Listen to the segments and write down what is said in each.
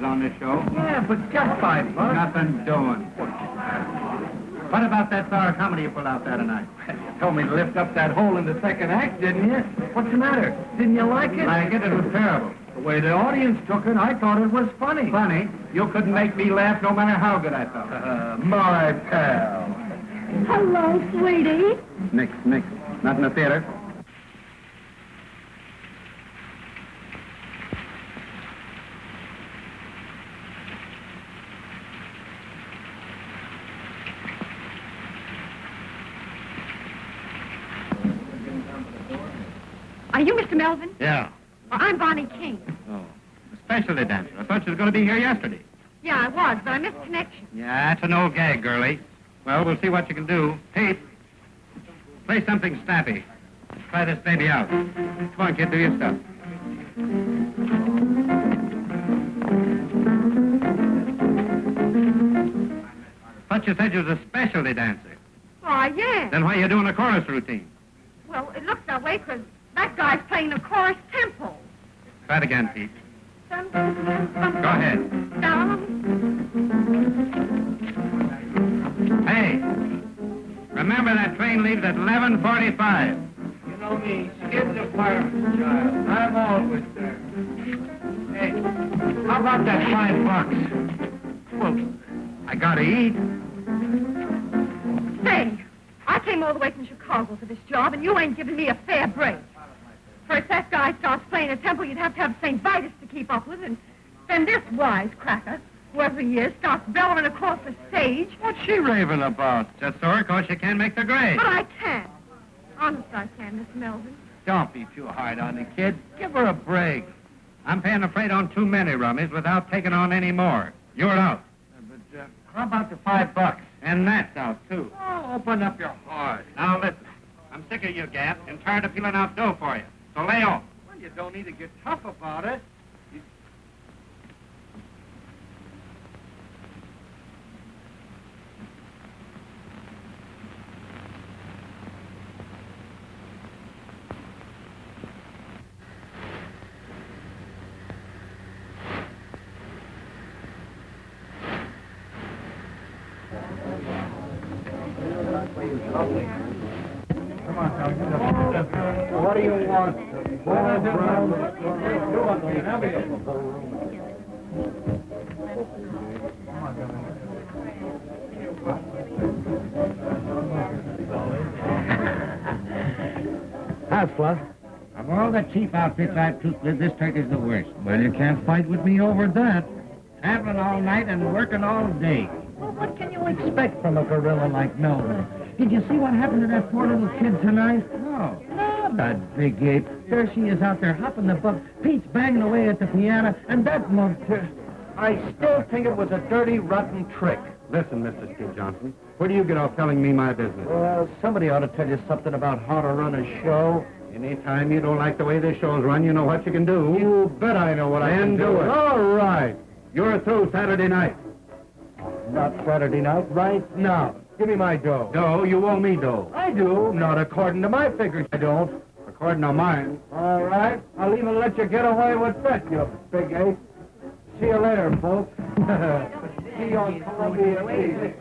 some dough. I told you no touches on this show. Yeah, but just five bucks. Nothing doing. What about that sour comedy you pulled out there tonight? You told me to lift up that hole in the second act, didn't you? What's the matter? Didn't you like it? Like it? It was terrible. The way the audience took it, I thought it was funny. Funny? You couldn't make me laugh no matter how good I felt. Uh, my pal. Hello, sweetie. Mix, mix. Not in the theater. Are you Mr. Melvin? Yeah. Well, I'm Bonnie King. Oh. A specialty dancer. I thought you was going to be here yesterday. Yeah, I was, but I missed connection. Yeah, that's an old gag, girlie. Well, we'll see what you can do. Pete, play something snappy. Try this baby out. Come on, kid, do your stuff. Thought you said you was a specialty dancer. Why, yeah. Then why are you doing a chorus routine? Well, it looks that way 'cause that guy's playing a chorus tempo. Try it again, Pete. Go ahead. Down. Hey, remember that train leaves at 11.45. You know me, skid the fireman's child. I'm always there. Hey, how about that five bucks? Well, I gotta eat. Say, I came all the way from Chicago for this job, and you ain't giving me a fair break. First, that guy starts playing a tempo you'd have to have St. Vitus to keep up with, and then this wisecracker, whoever he is, starts bellowing across the stage. What's she raving about? Just so, of course, you can't make the grade. But I can't. Honest, I can, Miss Melvin. Don't be too hard on the kid. Give her a break. I'm paying the freight on too many rummies without taking on any more. You're out. But uh, how about the five bucks? And that's out, too. Oh, open up your heart. Now, listen. I'm sick of you, Gap, and tired of peeling out dough for you. So lay off. Well, you don't need to get tough about it. Cheap outfits I've took with, this turkey's the worst. Well, you can't fight with me over that. Traveling all night and working all day. Well, what can you expect from a gorilla like Melvin? Did you see what happened to that poor little kid tonight? No. Ah, that big ape. There she is out there hopping the buck. Pete's banging away at the piano, and that mug... I still think it was a dirty, rotten trick. Listen, Mr. Steve Johnson, where do you get off telling me my business? Well, somebody ought to tell you something about how to run a show. Anytime you don't like the way this show's run, you know what you can do. You bet I know what I Then can do it. All right. You're through Saturday night. Not Saturday night, right now. Give me my dough. Dough, you owe me dough. I do. Not according to my figures, I don't. According to mine. All right. I'll even let you get away with that, you big ape. See you later, folks. See you on Columbia Eve.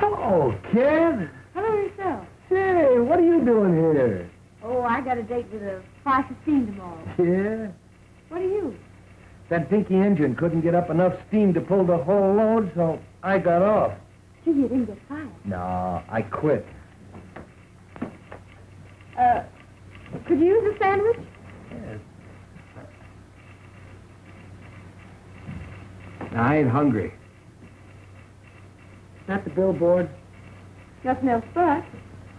Hello, kid. Hello yourself. Say, what are you doing here? Oh, I got a date with a 515 tomorrow. Yeah? What are you? That dinky engine couldn't get up enough steam to pull the whole load, so I got off. Gee, you didn't get fired. No, I quit. Uh, could you use a sandwich? Yes. Now, I ain't hungry. Not the billboard? Nothing else but.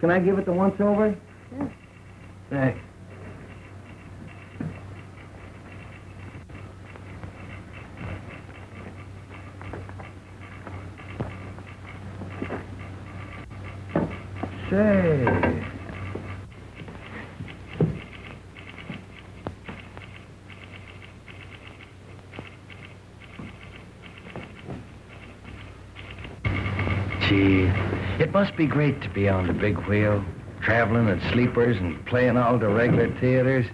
Can I give it the once over? Yes. Thanks. Say. Gee, it must be great to be on the big wheel, traveling at sleepers and playing all the regular theaters.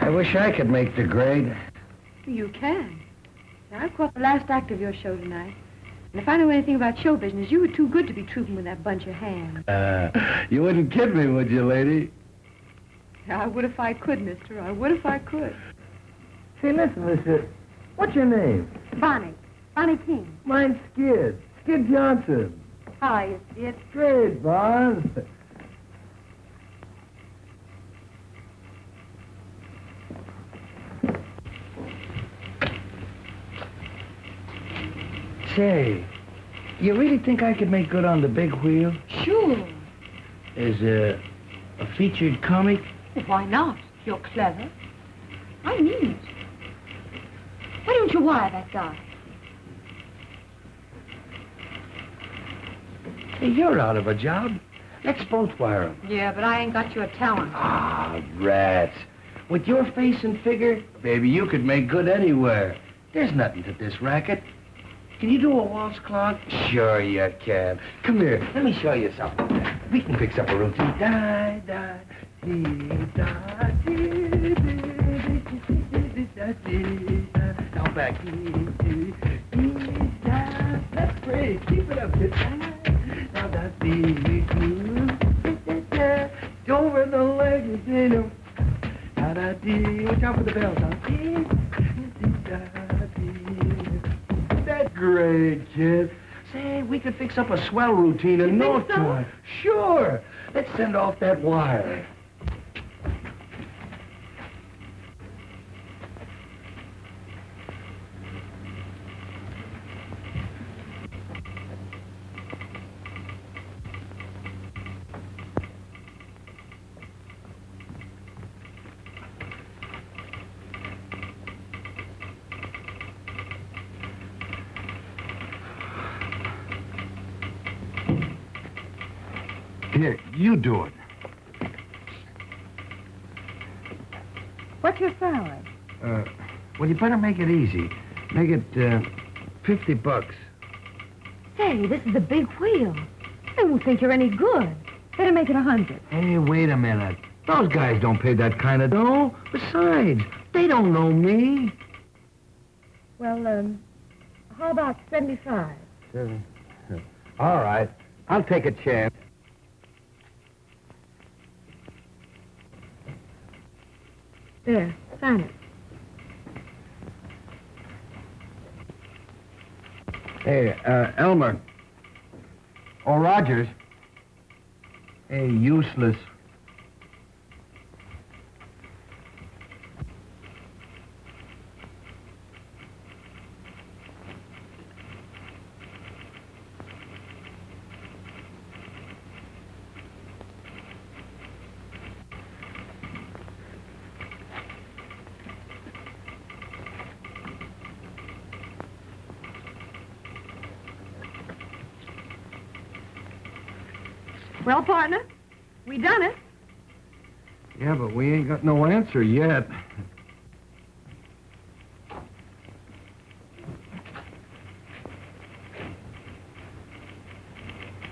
I wish I could make the grade. You can. I've caught the last act of your show tonight. And if I know anything about show business, you were too good to be trooping with that bunch of hands. Uh, you wouldn't kid me, would you, lady? I would if I could, mister. I would if I could. Say, listen, mister. What's your name? Bonnie. Bonnie King. Mine's Skid. Skid Johnson. How are you, Skid? Great, Bon. Say, you really think I could make good on the big wheel? Sure. As a, a featured comic? Why not? You're clever. I mean it. Why don't you wire that guy? Hey, you're out of a job. Let's both wire him. Yeah, but I ain't got your talent. Ah, rats. With your face and figure, baby, you could make good anywhere. There's nothing to this racket. Can you do a waltz clog? Sure you can. Come here, let me show you something. We can fix up a routine. Die, die, dee, da, dee, dee, da, dee, da. Now back. Dee, dee, dee, da. That's great. Keep it up. Da. Now that's dee, dee, dee, da. Over the legs, you know. Da da dee. Watch out for the bells. Huh? Dee, dee, da, dee. That's great, kid. Say, we could fix up a swell routine in no time. Sure. Let's send off that wire. Here, you do it. What's your salary? Uh, well, you better make it easy. Make it, uh, 50 bucks. Say, this is a big wheel. They won't think you're any good. Better make it a hundred. Hey, wait a minute. Those guys don't pay that kind of dough. Besides, they don't know me. Well, um, how about seventy-five? Seven. All right. I'll take a chance. There, sign it. Hey, uh, Elmer. Or Rogers. Hey, useless. Well, partner, we done it. Yeah, but we ain't got no answer yet.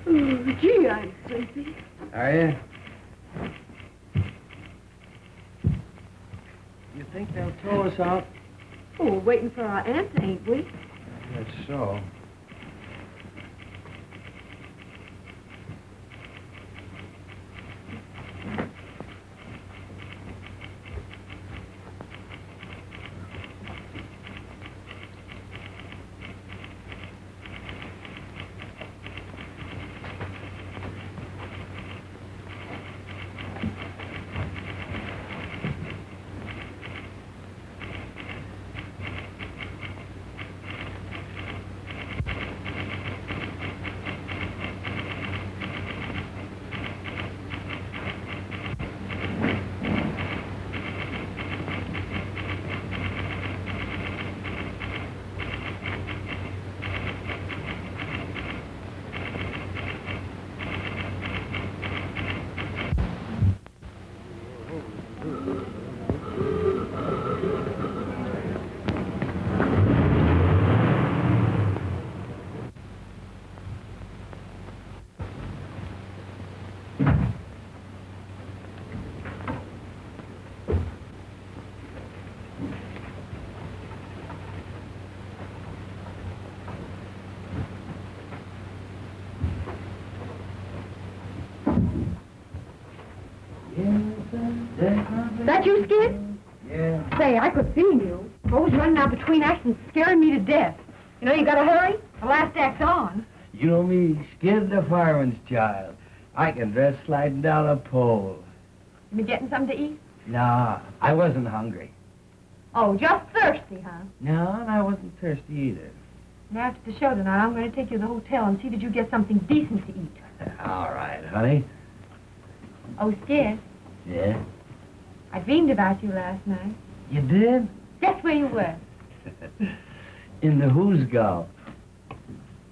Oh, gee, I'm sleepy. Are you? You think they'll tow us out? Oh, we're waiting for our answer, ain't we? That's so. That? Yeah. Say, I could see you. Always running out between acts and scaring me to death. You know, you gotta hurry. The last act's on. You know me, Skid the fireman's child. I can dress sliding down a pole. You been getting something to eat? Nah, I wasn't hungry. Oh, just thirsty, huh? No, and I wasn't thirsty either. And after the show tonight, I'm going to take you to the hotel and see that you get something decent to eat. All right, honey. Oh, Skid, Yeah? I dreamed about you last night. You did? Guess where you were? In the Hoosegow.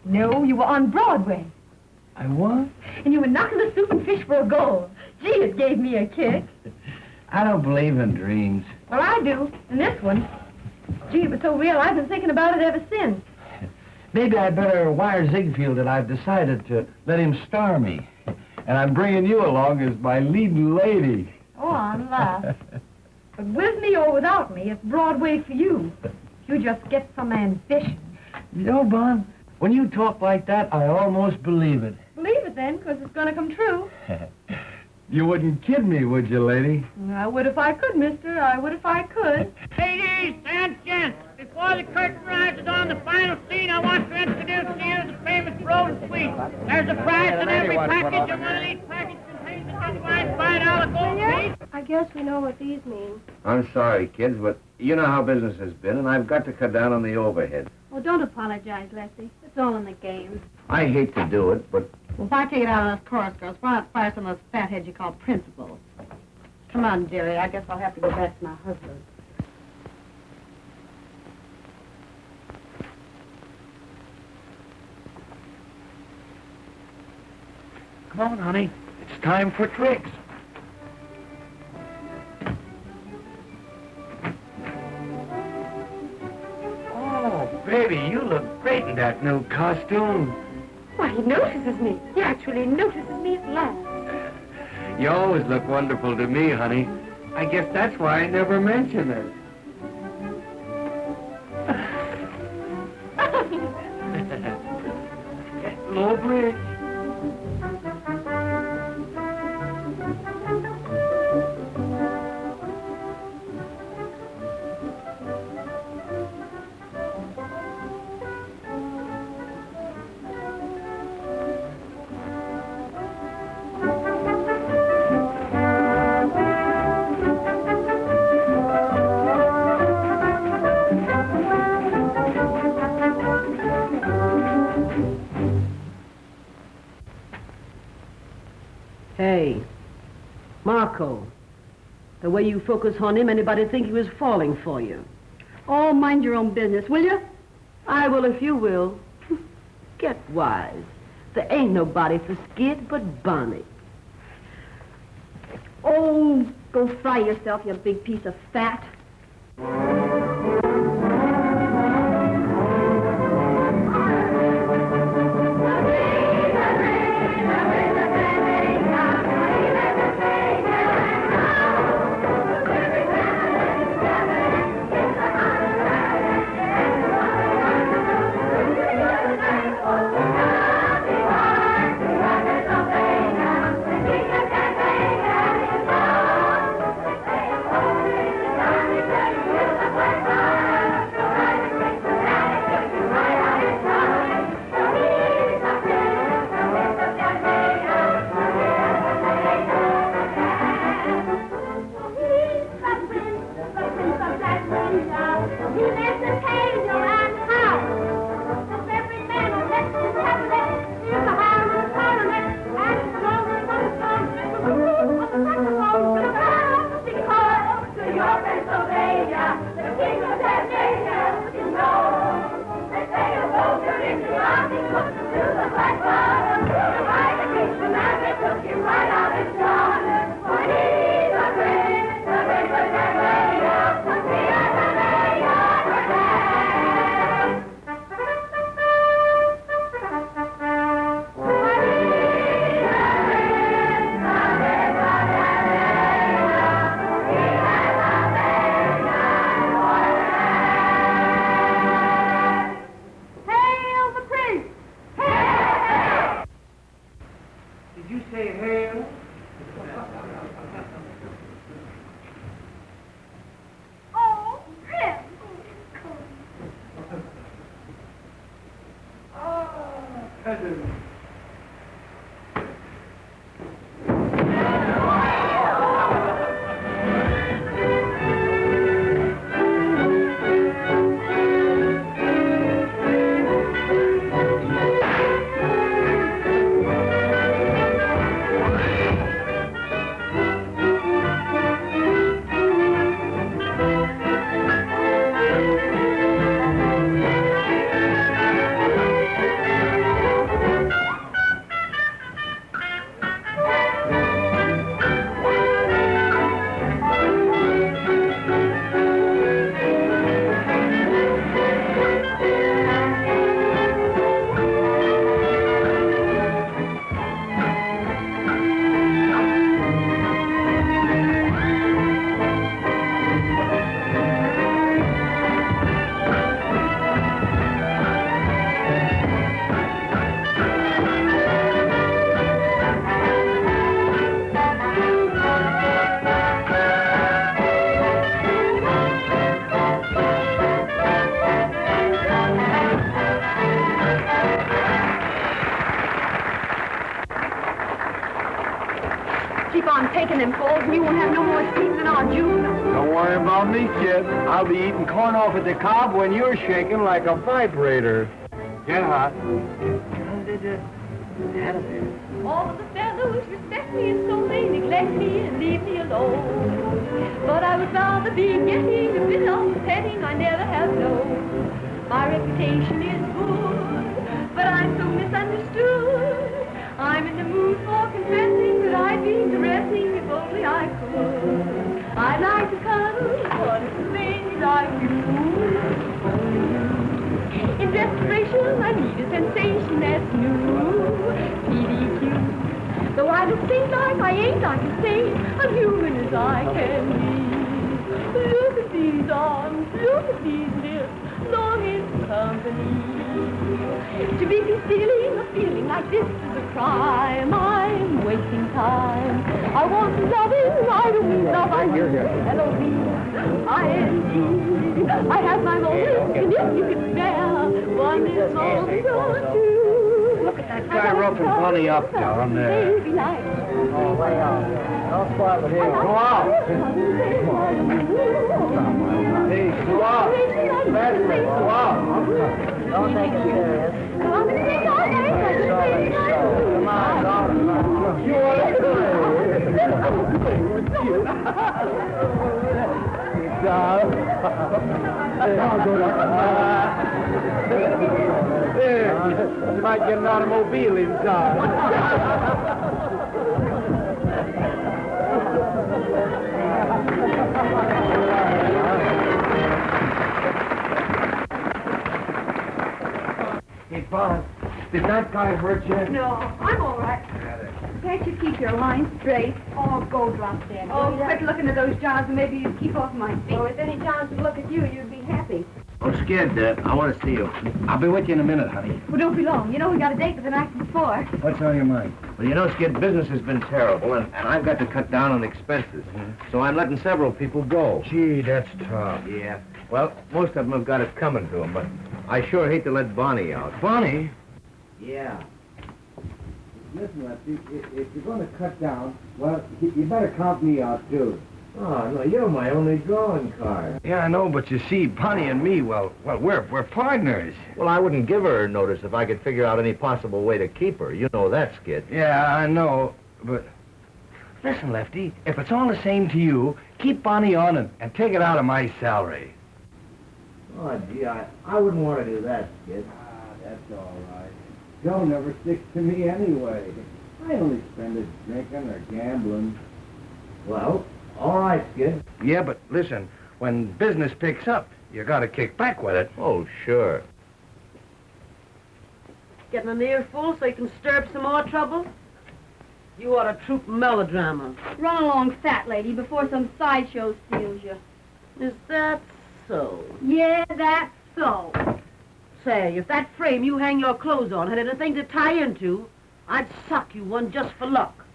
No, you were on Broadway. I was? And you were knocking the soup and fish for a goal. Gee, it gave me a kick. I don't believe in dreams. Well, I do. And this one. Gee, it was so real, I've been thinking about it ever since. Maybe I'd better wire Ziegfeld that I've decided to let him star me. And I'm bringing you along as my leading lady. Oh, I'm laugh. But with me or without me, it's Broadway for you. You just get some ambition. you know, Bon, when you talk like that, I almost believe it. Believe it then, 'cause it's going to come true. you wouldn't kid me, would you, lady? I would if I could, mister. I would if I could. Ladies and gents, before the curtain rises on the final scene, I want to introduce to you the famous Broden Suite. There's a prize in every package, and one of these packages I guess we know what these mean. I'm sorry, kids, but you know how business has been, and I've got to cut down on the overhead. Well, don't apologize, Lefty. It's all in the game. I hate to do it, but Well, if I take it out of those chorus girls, why not fire some of those fatheads you call principals? Come on, Jerry. I guess I'll have to go back to my husband. Come on, honey. It's time for tricks. Oh, baby, you look great in that new costume. Why, he notices me. He actually notices me at last. You always look wonderful to me, honey. I guess that's why I never mention it. You focus on him, anybody think he was falling for you? Oh, mind your own business, will you? I will if you will. Get wise. There ain't nobody for Skid but Bonnie. Oh, go fry yourself, you big piece of fat. When you're shaking like a vibrator. Get hot. Like I ain't, I can say I'm human as I can be. Look at these arms, look at these lips, longing for company. To be concealing a feeling like this is a crime. I'm wasting time. I want loving, I don't love, I mean L-O-V, I-N-G. I have my moments, and if you can bear one is also two. Look at that guy roughing Bunny up down there. Oh. Go go go out. Don't take it serious. Come on, daughter. You There, you might get an automobile inside. Hey, Bob, did that guy hurt you? No, I'm all right. Can't you keep your line straight? Oh, go drop dead. Oh, quit looking at those jobs and maybe you'd keep off my feet. Oh, if any chance to look at you, you'd be happy. Oh, Skid, uh, I want to see you. I'll be with you in a minute, honey. Well, don't be long. You know we got a date for the night before. What's on your mind? Well, you know, Skid, business has been terrible, and, and I've got to cut down on expenses. So I'm letting several people go. Gee, that's tough. Yeah. Well, most of them have got it coming to them, but I sure hate to let Bonnie out. Bonnie? Yeah. Listen, Lefty, if, if you're going to cut down, well, you better count me out, too. Oh, no, you're my only drawing card. Yeah, I know, but you see, Bonnie and me, well, well, we're we're partners. Well, I wouldn't give her notice if I could figure out any possible way to keep her. You know that, Skid. Yeah, I know, but listen, Lefty, if it's all the same to you, keep Bonnie on and, and take it out of my salary. Oh, gee, I, I wouldn't want to do that, Skid. Ah, that's all right. Joe never sticks to me anyway. I only spend it drinking or gambling. Well, all right, kid. Yeah, but listen, when business picks up, you gotta kick back with it. Oh, sure. Getting an earful so you can stir up some more trouble? You ought to troop melodrama. Run along, fat lady, before some sideshow steals you. Is that so? Yeah, that's so. Say, if that frame you hang your clothes on had anything to tie into, I'd suck you one just for luck.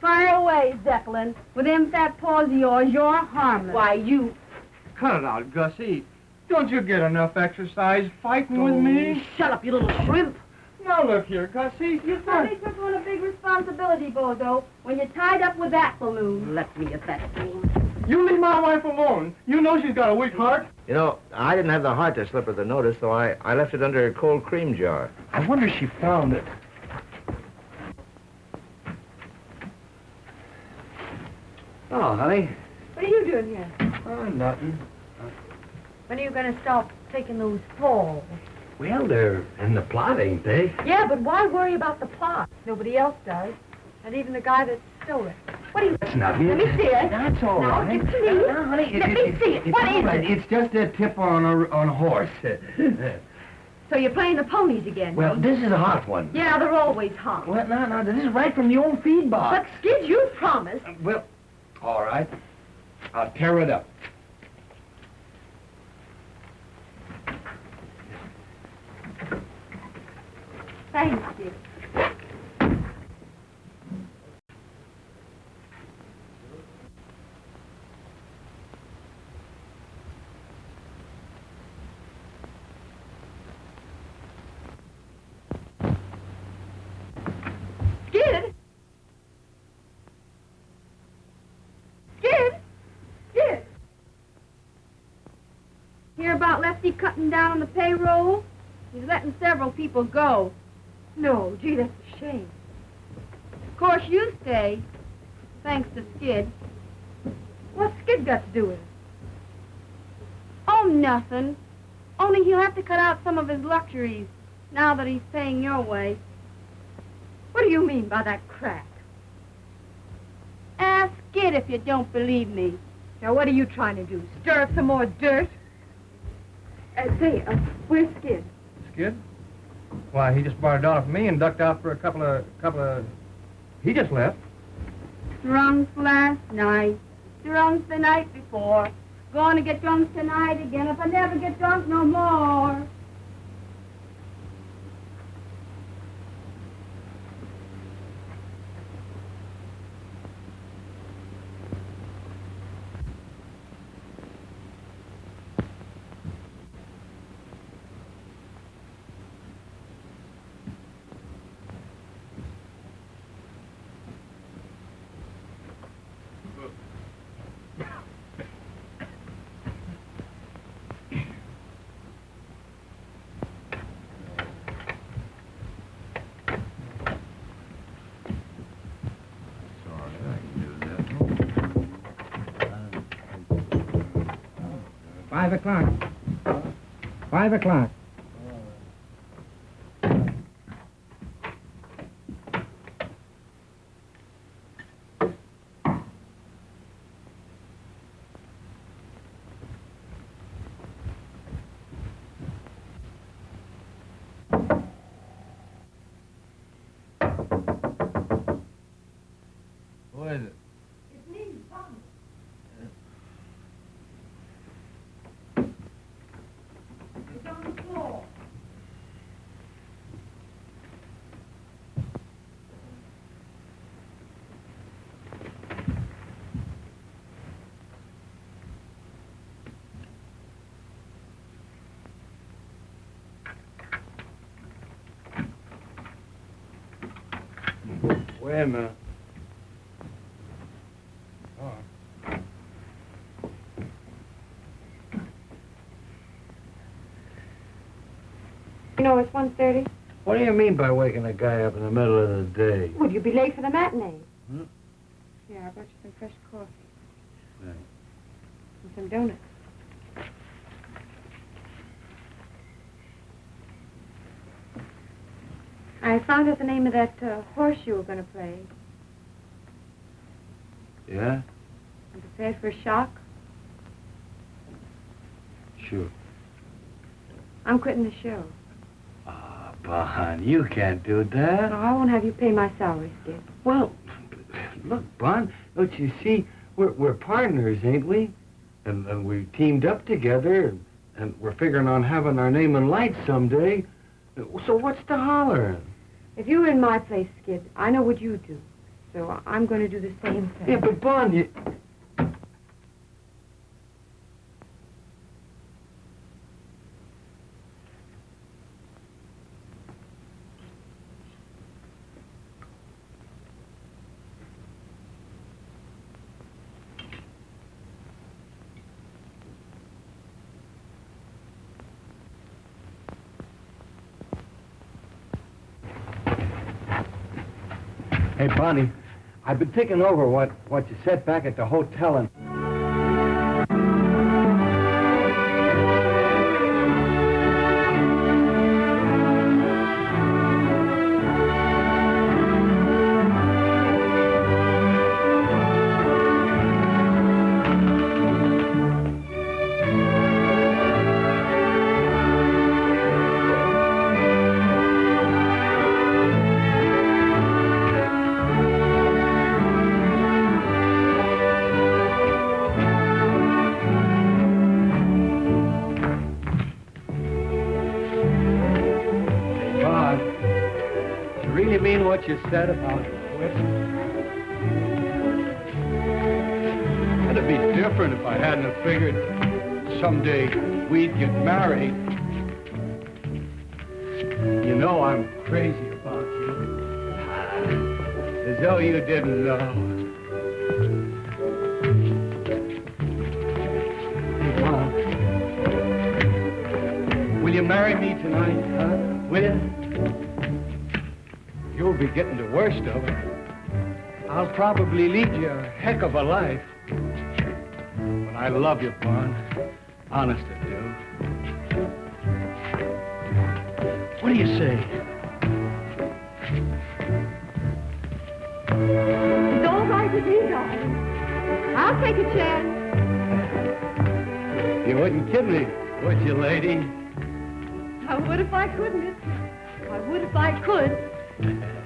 Fire away, Zeppelin. With them fat paws of yours, you're harmless. Why, you... Cut it out, Gussie. Don't you get enough exercise fighting with Oh, me? Shut up, you little shrimp. Now look here, Gussie. You Somebody took on a big responsibility, Bozo, when you're tied up with that balloon. Let me at that fool. You leave my wife alone. You know she's got a weak heart. You know, I didn't have the heart to slip her the notice, so I, I left it under a cold cream jar. I wonder if she found it. Oh, honey. What are you doing here? Oh, nothing. When are you going to stop taking those falls? Well, they're in the plot, ain't they? Yeah, but why worry about the plot? Nobody else does. And even the guy that stole it. What are you... That's nothing. Let me see it. That's all No, right. Uh, it to me. No, honey, Let me see it. It's What is right. it? It's just a tip on a, on a horse. So you're playing the ponies again? well, this is a hot one. Yeah, they're always hot. Well, no, no, this is right from the old feed box. But. Skid, you promised. Well, all right. I'll tear it up. Thanks, Skid. Skid? Skid? Skid? Hear about Lefty cutting down on the payroll? He's letting several people go. No, gee, that's a shame. Of course, you stay, thanks to Skid. What's Skid got to do with it? Oh, nothing. Only he'll have to cut out some of his luxuries now that he's paying your way. What do you mean by that crack? Ask Skid if you don't believe me. Now, what are you trying to do? Stir up some more dirt? Uh, say, uh, where's Skid? Skid? Why, he just barred off me and ducked out for a couple of, couple of... He just left. Drunk last night. Drunk the night before. Gonna get drunk tonight again if I never get drunk no more. Five o'clock. Five o'clock. Who is it? Wait a minute. Oh. You know, it's 1.30. What do you mean by waking a guy up in the middle of the day? Would you be late for the matinee? Hmm? Yeah, I brought you some fresh coffee. Thanks. And some donuts. I found out the name of that uh, horse you were going to play. Yeah? I'm prepared for a shock. Sure. I'm quitting the show. Ah, Bon, you can't do that. No. I won't have you pay my salary, Skid. Well, look, Bon, don't you see? We're, we're partners, ain't we? And, and we teamed up together, and, and we're figuring on having our name in lights someday. So what's the holler? If you were in my place, Skid, I know what you'd do. So I'm going to do the same thing. Yeah, but Bon, you... Bonnie, I've been thinking over what, what you said back at the hotel and... you said about quitting? It'd be different if I hadn't figured someday we'd get married. You know I'm crazy about you. As though you didn't know. Getting the worst of it. I'll probably lead you a heck of a life. But I love you, Bon. Honest I do. What do you say? It's all right with me, darling. I'll take a chance. You wouldn't kid me, would you, lady? I would if I could, miss. I would if I could.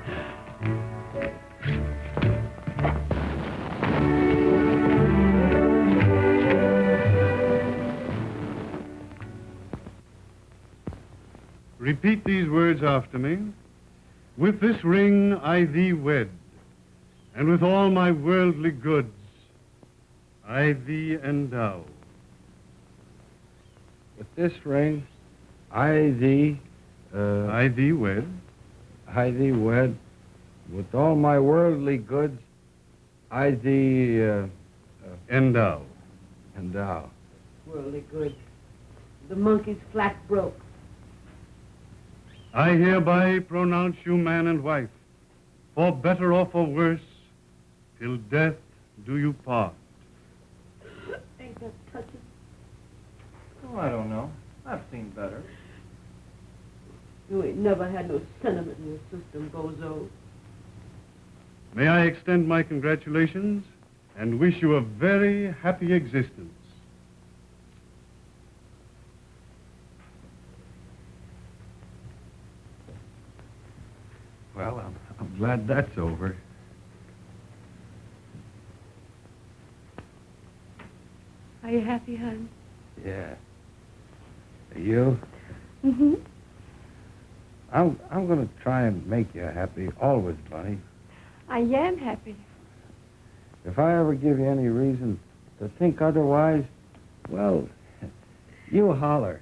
Repeat these words after me. With this ring I thee wed, and with all my worldly goods I thee endow. With this ring, I thee, uh, I thee wed, I thee wed. With all my worldly goods, I thee, uh, endow. endow. Worldly good. The monkey's flat broke. I hereby pronounce you man and wife, for better or for worse, till death do you part. Ain't that touching? Oh, I don't know. I've seen better. You ain't never had no sentiment in your system, Bozo. May I extend my congratulations and wish you a very happy existence. Well, I'm, I'm glad that's over. Are you happy, hon? Yeah. Are You? Mm-hmm. I'm, I'm going to try and make you happy always, Bunny. I am happy. If I ever give you any reason to think otherwise, well, you holler.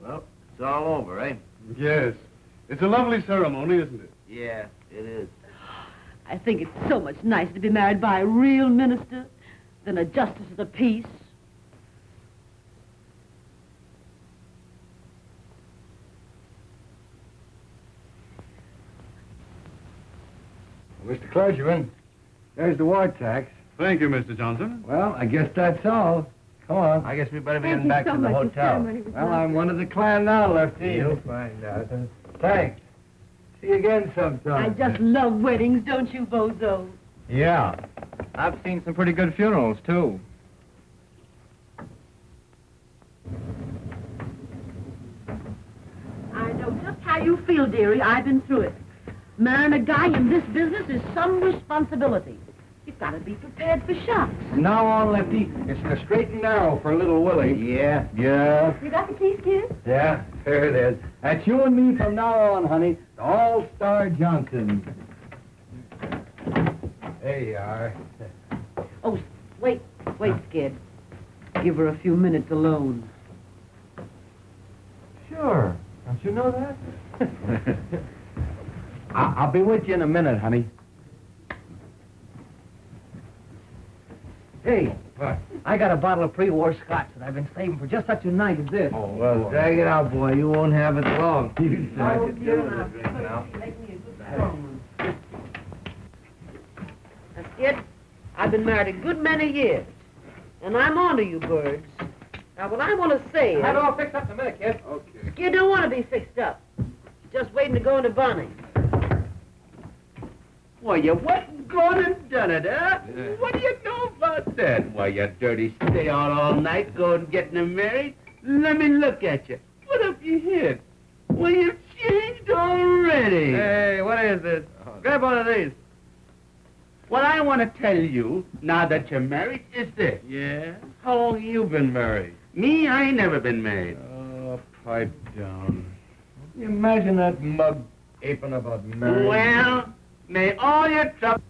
Well, it's all over, eh? Yes. It's a lovely ceremony, isn't it? Yeah, it is. I think it's so much nicer to be married by a real minister than a justice of the peace. Mr. Clergyman, there's the war tax. Thank you, Mr. Johnson. Well, I guess that's all. Come on. I guess we better be Thank getting back so to the hotel. Well. I'm one of the clan now, Lefty. You'll find out. Thanks. See you again sometime. I just love weddings, don't you, Bozo? Yeah. I've seen some pretty good funerals, too. I know just how you feel, dearie. I've been through it. Marrying a guy in this business is some responsibility. You've got to be prepared for shocks. From now on, Lefty, it's the straight and narrow for little Willie. Yeah. Yeah. You got the keys, kid? Yeah, there it is. That's you and me from now on, honey. The All-Star Johnson. There you are. Oh, wait, wait, Skid. Give her a few minutes alone. Sure. Don't you know that? I- I'll be with you in a minute, honey. Hey, I got a bottle of pre-war scotch that I've been saving for just such a night as this. Oh, well, drag it out, boy. You won't have it long. Oh, dear, now, make me a good strong kid. I've been married a good many years. And I'm on to you birds. Now, what I want to say is... Have it all fixed up in a minute, kid. Okay. Kid don't want to be fixed up. He's just waiting to go into Bonnie. Why, you went and gone and done it, huh? What do you know about that? Why, you dirty stay out all night going and getting married? Let me look at you. What have you hid? Well, you've changed already. Hey, what is this? Oh, grab one of these. What I want to tell you, now that you're married, is this. Yeah? How long have you been married? Me, I ain't never been married. Oh, pipe down. You imagine that mug aping about marriage. Well, may all your trouble...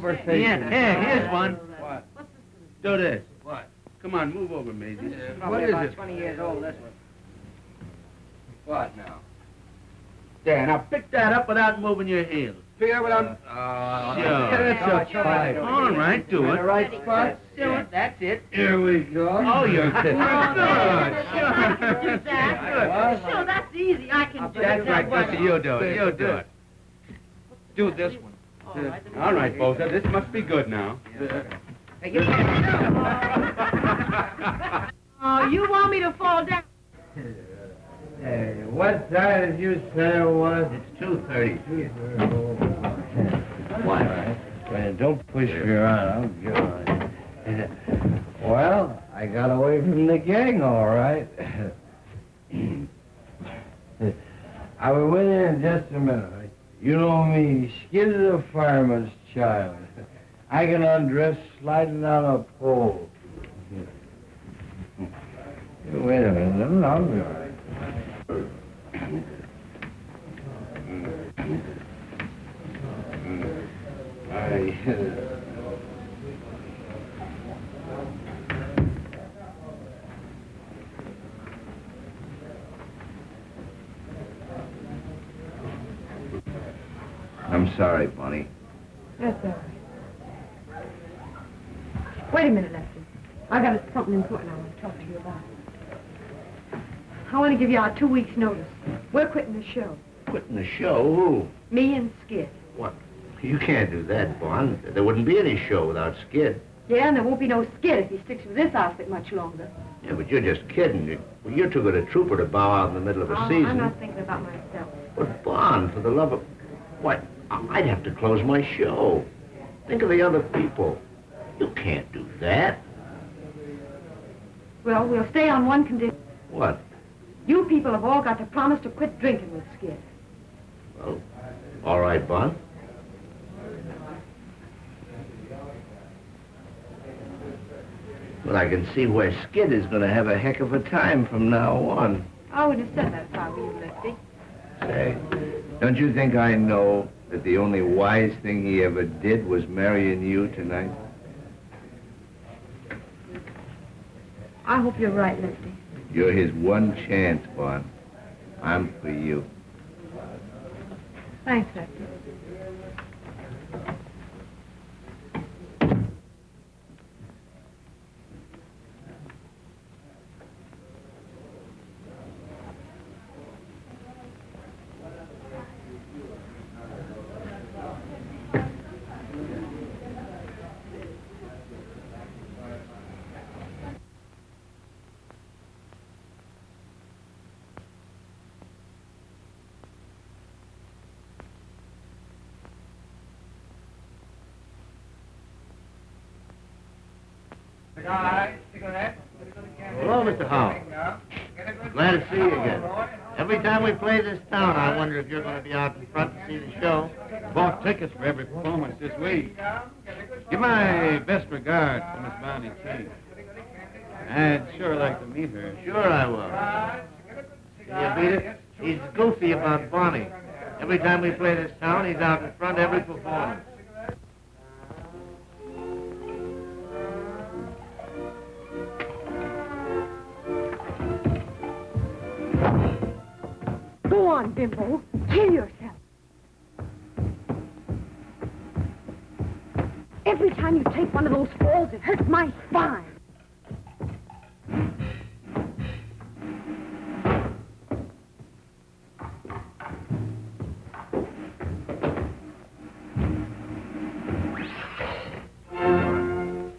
conversation. Yeah, yeah, here's one. What? Do this. What? Come on, move over, Maisie. What is it? 20 years old, this one. What now? There, now pick that up without moving your heels. Figure without... Uh, uh, uh, uh That's a five. All right, do In the right spot? Do it, that's it. Here we go. Oh, you're good. about. I can do Good. that. Sure, that's easy. I can do it. That's right, that. You do it, you do it. Do this one. All right, then. All right, Bozo, this must be good now. Oh, you want me to fall down? Hey, what time did you say it was? It's two thirty. What? Man, don't push me around. I'm good. Well, I got away from the gang, all right. I'll be with you in just a minute. You know me, Skid a fireman's child. I can undress sliding on a pole. Wait a minute, be all right. I'm sorry, Bonnie. That's all right. Wait a minute, Lefty. I've got something important I want to talk to you about. I want to give you our two weeks' notice. We're quitting the show. Quitting the show? Who? Me and Skid. What? You can't do that, Bon. There wouldn't be any show without Skid. Yeah, and there won't be no Skid if he sticks with this outfit much longer. Yeah, but you're just kidding. You're too good a trooper to bow out in the middle of a Oh, season. I'm not thinking about myself. But, Bon, for the love of... What? I'd have to close my show. Think of the other people. You can't do that. Well, we'll stay on one condition. What? You people have all got to promise to quit drinking with Skid. Well, all right, Bon. Well, I can see where Skid is going to have a heck of a time from now on. I would have said that if I were you, Lefty. Say, don't you think I know that the only wise thing he ever did was marrying you tonight? I hope you're right, Lefty. You're his one chance, Bon. I'm for you. Thanks, Lefty. We play this town, I wonder if you're going to be out in front to see the show. Bought tickets for every performance this week. Give my best regards to Miss Bonnie King. I'd sure like to meet her. Sure I will. Can you beat it? He's goofy about Bonnie. Every time we play this town, he's out in front every performance. Go on, Bimbo. Kill yourself. Every time you take one of those falls, it hurts my spine.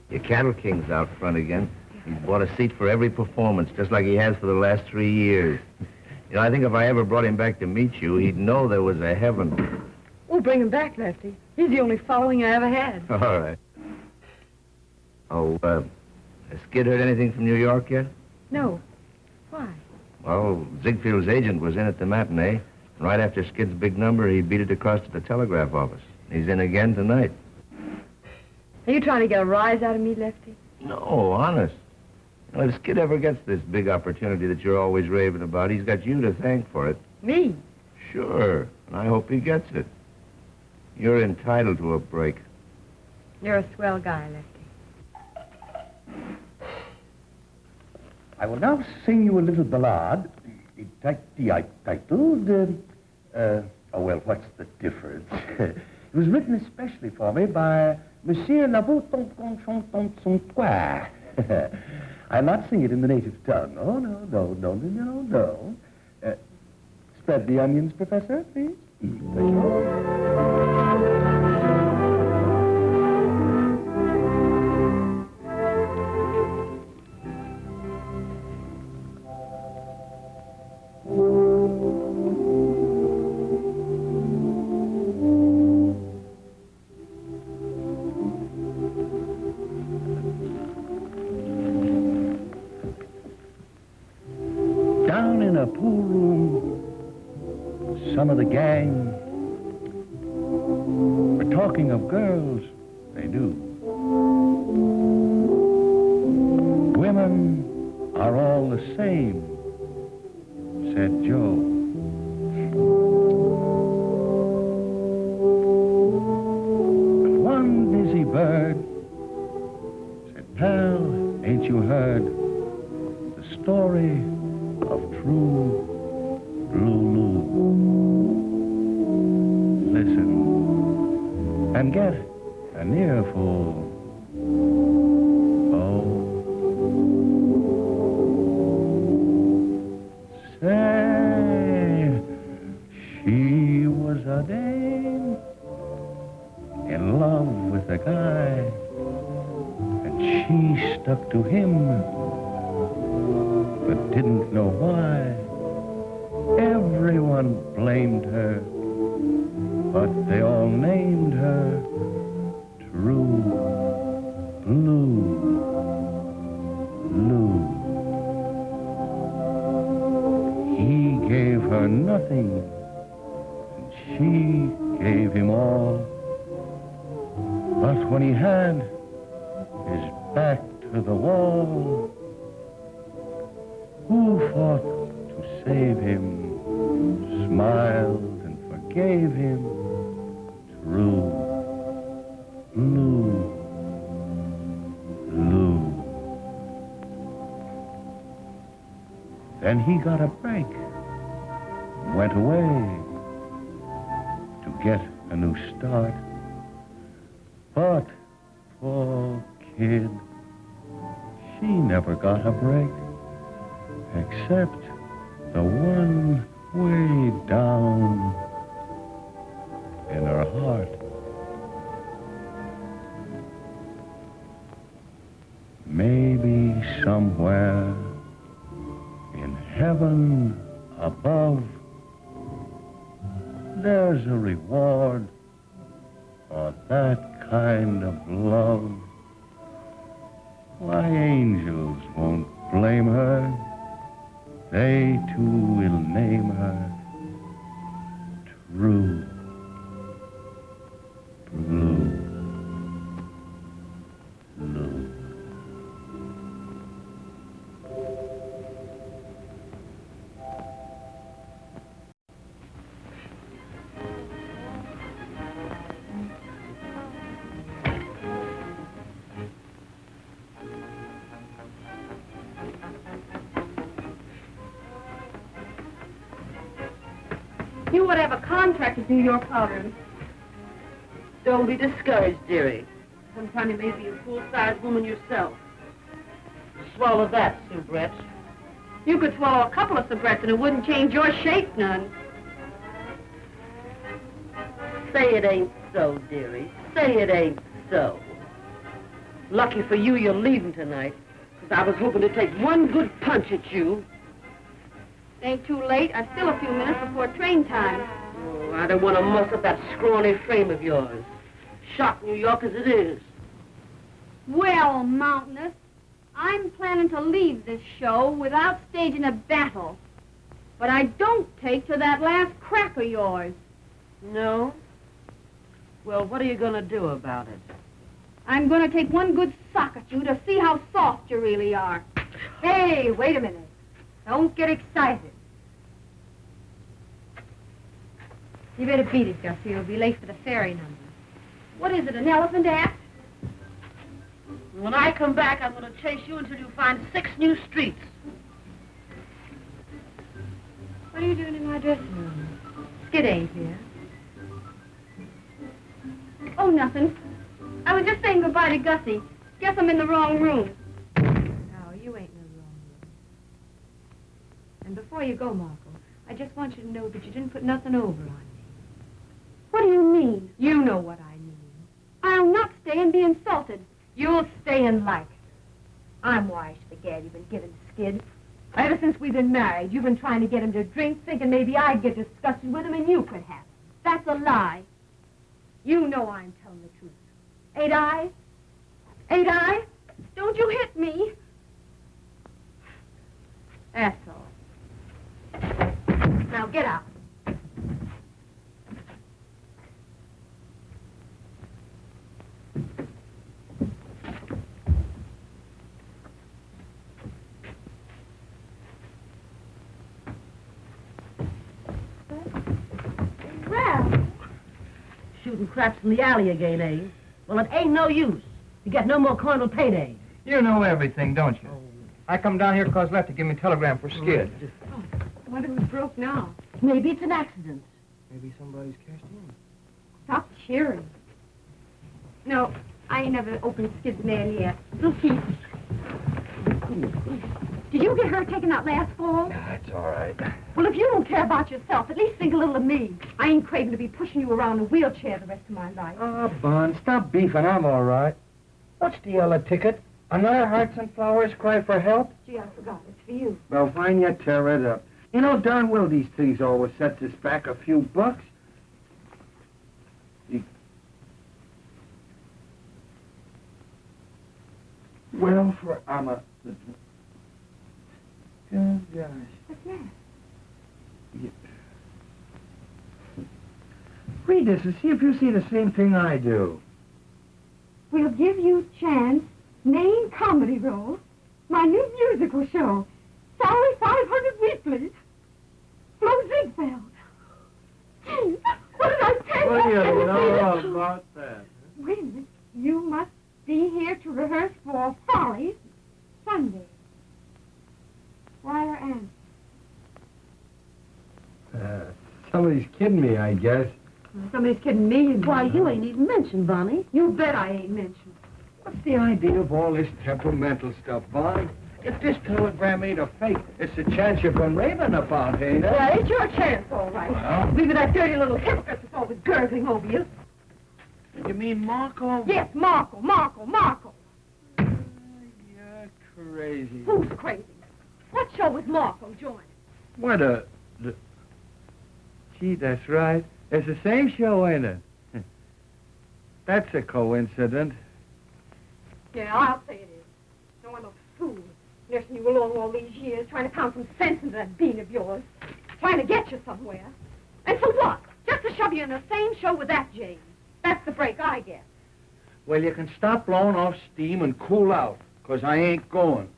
Your cattle king's out front again. He's bought a seat for every performance, just like he has for the last three years. You know, I think if I ever brought him back to meet you, he'd know there was a heaven. We'll bring him back, Lefty. He's the only following I ever had. All right. Oh, uh, has Skid heard anything from New York yet? No. Why? Well, Ziegfeld's agent was in at the matinee. And right after Skid's big number, he beat it across to the telegraph office. He's in again tonight. Are you trying to get a rise out of me, Lefty? No, honest. Now, if Skid ever gets this big opportunity that you're always raving about, he's got you to thank for it. Me? Sure, and I hope he gets it. You're entitled to a break. You're a swell guy, Lefty. I will now sing you a little ballad, titled, uh, uh, oh, well, what's the difference? it was written especially for me by Monsieur Lavoutontontontontontois. I'll not sing it in the native tongue. Oh, no, no, no, no, no, no. Uh, spread the onions, Professor, please. Mm, to the wall, who fought to save him, smiled and forgave him, true, blue, blue. Then he got a break, went away to get a new start. But poor kid, she never got a break except the one way down in her heart. Maybe somewhere in heaven above, there's a reward for that kind of love. Why, angels won't blame her. They too will name her True Blue. New York Powder. Don't be discouraged, dearie. Sometime you may be a full-sized woman yourself. Swallow that, soubrette. You could swallow a couple of cigarettes and it wouldn't change your shape none. Say it ain't so, dearie. Say it ain't so. Lucky for you, you're leaving tonight. Because I was hoping to take one good punch at you. Ain't too late. I've still a few minutes before train time. I don't want to muss up that scrawny frame of yours. Shock New York as it is. Well, Mountainous, I'm planning to leave this show without staging a battle. But I don't take to that last crack of yours. No? Well, what are you going to do about it? I'm going to take one good sock at you to see how soft you really are. Hey, wait a minute. Don't get excited. You better beat it, Gussie. You'll be late for the ferry number. What is it, an elephant act? When I come back, I'm going to chase you until you find six new streets. What are you doing in my dressing room? Skid ain't here. Oh, nothing. I was just saying goodbye to Gussie. Guess I'm in the wrong room. No, you ain't in the wrong room. And before you go, Marco, I just want you to know that you didn't put nothing over on. What do you mean? You know what I mean. I'll not stay and be insulted. You'll stay and like it. I'm wise to the gad you've been giving Skid. Ever since we've been married, you've been trying to get him to drink, thinking maybe I'd get disgusted with him and you could have. That's a lie. You know I'm telling the truth. Ain't I? Ain't I? Don't you hit me. That's all. Now get out. Well, Shooting craps in the alley again, eh? Well, it ain't no use. You get no more cornal payday. You know everything, don't you? I come down here because Lefty give me a telegram for Skid. I wonder who's broke now. Maybe it's an accident. Maybe somebody's cashed in. Stop cheering. No, I ain't never opened Skid's mail yet. We'll see. Did you get her taken out last fall? That's all right. Well, if you don't care about yourself, at least think a little of me. I ain't craving to be pushing you around in a wheelchair the rest of my life. Ah, oh, Bon, stop beefing. I'm all right. What's the yellow ticket? Another Hearts and Flowers cry for help? Gee, I forgot. It's for you. Well, fine, you tear it up. You know darn well these things always set us back a few bucks. Well, for I'm a. Good gosh. What's that? Read this and see if you see the same thing I do. We'll give you chance, main comedy role, my new musical show, salary 500 weekly, Flo Ziegfeld. What did I tell What do you? you know about that? Wait a minute. You must be here to rehearse for Follies Sunday. Wire Ann. Uh, somebody's kidding me, I guess. Somebody's kidding me. Why, you ain't even mentioned, Bonnie. You bet I ain't mentioned. What's the idea of all this temperamental stuff, Bonnie? If this telegram ain't a fake, it's a chance you've been raving about, ain't it? Well, it's your chance, all right. Well? Leave it that dirty little hypocrite that's always gurgling over you. You mean Marco? Yes, Marco, Marco, Marco. You're crazy. Who's crazy? What show was Marco joining? What a... Gee, that's right. It's the same show, ain't it? That's a coincidence. Yeah, I'll say it is. No one looks fool, nursing you along all these years, trying to pound some sense into that bean of yours. Trying to get you somewhere. And for what? Just to shove you in the same show with that James. That's the break I get. Well, you can stop blowing off steam and cool out, 'cause I ain't going.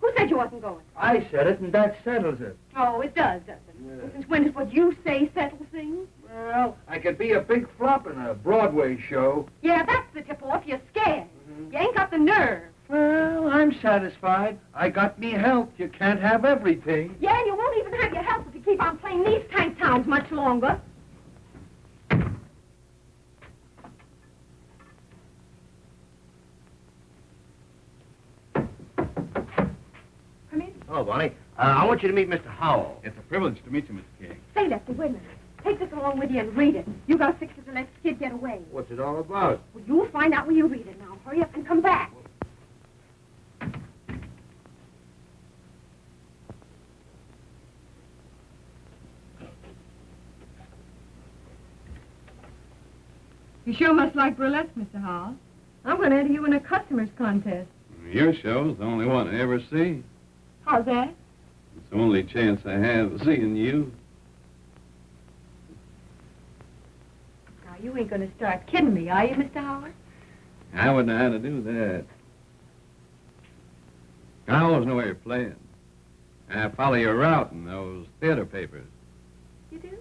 Who said you wasn't going? I said it, and that settles it. Oh, it does, doesn't it? Yeah. Well, Since when does what you say settle things? Well, I could be a big flop in a Broadway show. Yeah, that's the tip-off. You're scared. Mm-hmm. You ain't got the nerve. Well, I'm satisfied. I got me health. You can't have everything. Yeah, and you won't even have your help if you keep on playing these tank towns much longer. Come in. Oh, Bonnie, uh, I want you to meet Mr. Howell. It's a privilege to meet you, Mr. King. Say, Lefty, wait a minute. Take this along with you and read it. You gotta fix it to let the kid get away. What's it all about? Well, you'll find out when you read it now. Hurry up and come back. You sure must like burlesque, Mr. Howell. I'm going to enter you in a customers contest. Your show's the only one I ever see. How's that? Only chance I have of seeing you. Now, you ain't going to start kidding me, are you, Mr. Howard? I wouldn't know how to do that. I always know where you're playing. I follow your route in those theater papers. You do?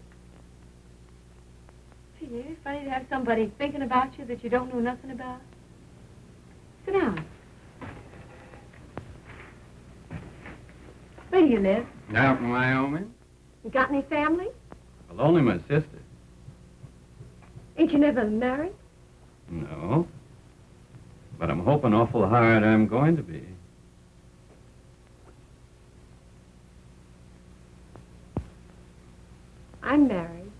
Gee, it's funny to have somebody thinking about you that you don't know nothing about. Sit down. Where do you live? Out in Wyoming? You got any family? Well, only my sister. Ain't you never married? No. But I'm hoping awful hard I'm going to be. I'm married.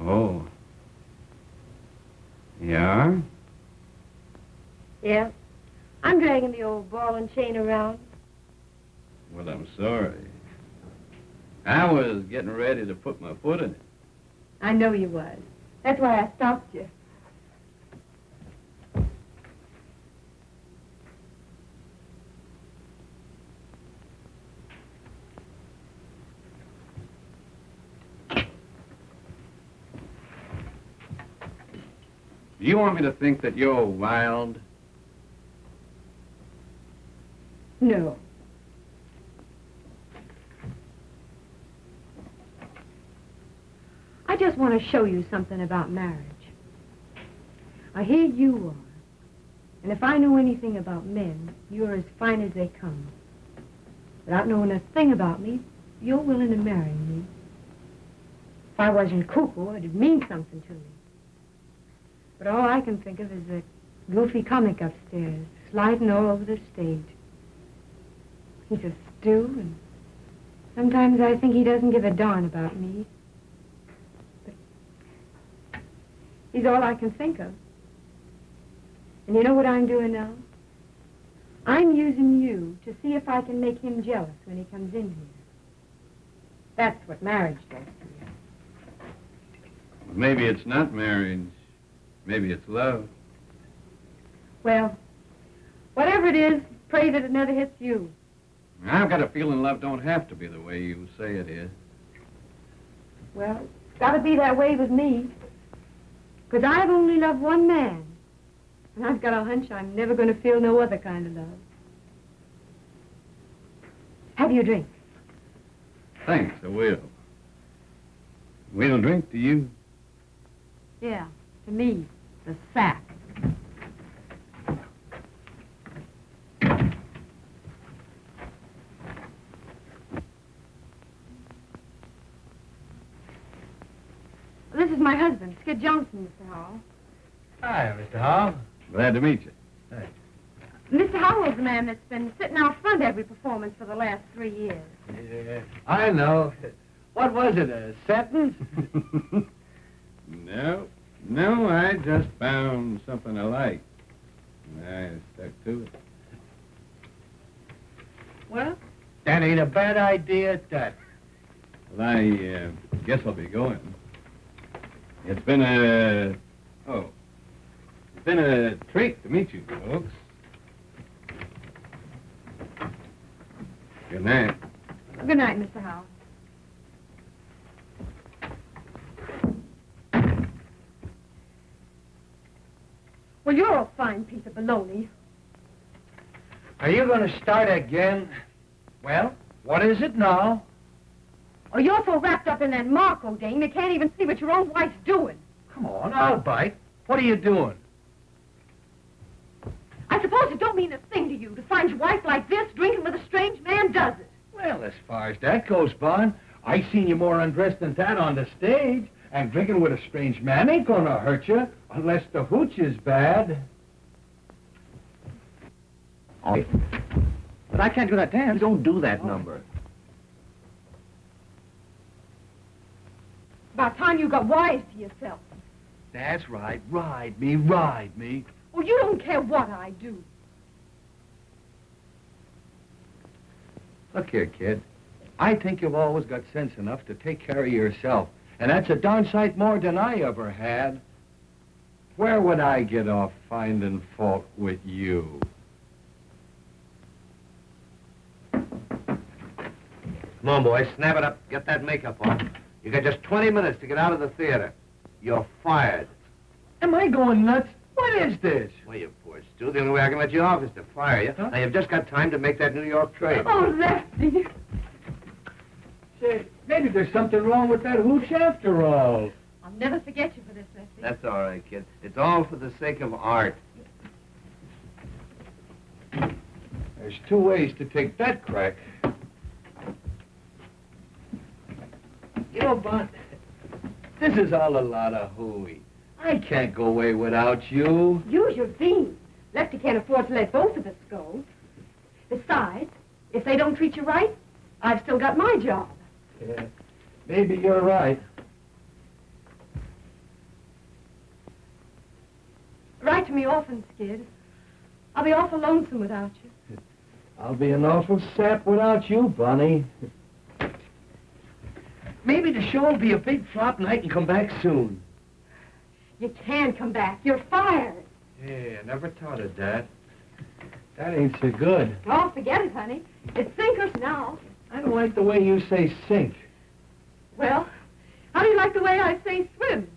Oh. Yeah? Yeah. I'm dragging the old ball and chain around. Well, I'm sorry. I was getting ready to put my foot in it. I know you was. That's why I stopped you. Do you want me to think that you're wild? No. I just want to show you something about marriage. I hear you are. And if I know anything about men, you're as fine as they come. Without knowing a thing about me, you're willing to marry me. If I wasn't cuckoo, it'd mean something to me. But all I can think of is that goofy comic upstairs, sliding all over the stage. He's a stew, and sometimes I think he doesn't give a darn about me. But he's all I can think of. And you know what I'm doing now? I'm using you to see if I can make him jealous when he comes in here. That's what marriage does to you. Maybe it's not marriage. Maybe it's love. Well, whatever it is, pray that it never hits you. I've got a feeling love don't have to be the way you say it is. Well, it's got to be that way with me. Because I've only loved one man. And I've got a hunch I'm never going to feel no other kind of love. Have you a drink? Thanks, I will. We'll drink to you. Yeah, to me, the sack. This is my husband, Skid Johnson, Mr. Howell. Hi, Mr. Howell. Glad to meet you. Thanks. Mr. Howell's the man that's been sitting out front every performance for the last three years. Yeah, I know. What was it, a sentence? no, no, I just found something I like. I stuck to it. Well? That ain't a bad idea at that. Well, I uh, guess I'll be going. It's been a... Oh. It's been a treat to meet you folks. Good night. Good night, Mr. Howard. Well, you're a fine piece of baloney. Are you going to start again? Well, what is it now? Oh, you're so wrapped up in that Marco dame, you can't even see what your own wife's doing. Come on, I'll bite. What are you doing? I suppose it don't mean a thing to you to find your wife like this, drinking with a strange man, does it? Well, as far as that goes, Bon, I seen you more undressed than that on the stage. And drinking with a strange man ain't gonna hurt you, unless the hooch is bad. Oh. But I can't do that dance. You Don't do that number. About time you got wise to yourself. That's right. Ride me, ride me. Well, you don't care what I do. Look here, kid. I think you've always got sense enough to take care of yourself. And that's a darn sight more than I ever had. Where would I get off finding fault with you? Come on, boys, snap it up. Get that makeup on. You got just 20 minutes to get out of the theater. You're fired. Am I going nuts? What is this? Well, you poor Stu. The only way I can let you off is to fire you. Now, you've just got time to make that New York train. Oh, Lefty. Say, maybe there's something wrong with that hooch after all. I'll never forget you for this, Lefty. That's all right, kid. It's all for the sake of art. There's two ways to take that crack. You know, Bon, this is all a lot of hooey. I can't go away without you. Use your beans. Lefty can't afford to let both of us go. Besides, if they don't treat you right, I've still got my job. Yeah, maybe you're right. Write to me often, Skid. I'll be awful lonesome without you. I'll be an awful sap without you, Bonnie. Maybe the show will be a big flop night and I can come back soon. You can come back. You're fired. Yeah, I never thought of that. That ain't so good. Oh, forget it, honey. It's sinkers now. I don't like the way you say sink. Well, how do you like the way I say swim?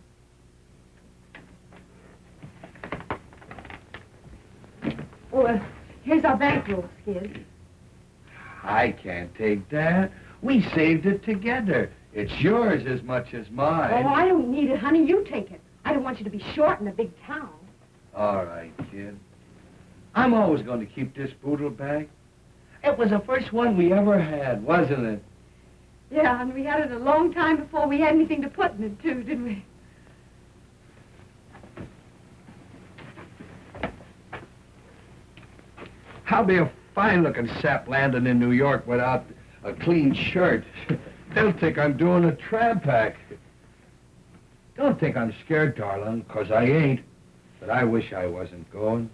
Oh, uh, here's our bankroll, Skid. I can't take that. We saved it together. It's yours as much as mine. Oh, I don't need it, honey. You take it. I don't want you to be short in a big town. All right, kid. I'm always going to keep this poodle bag. It was the first one we ever had, wasn't it? Yeah, and we had it a long time before we had anything to put in it, too, didn't we? I'll be a fine-looking sap landing in New York without a clean shirt. They'll think I'm doing a tramp act. Don't think I'm scared, darling, 'cause I ain't. But I wish I wasn't going.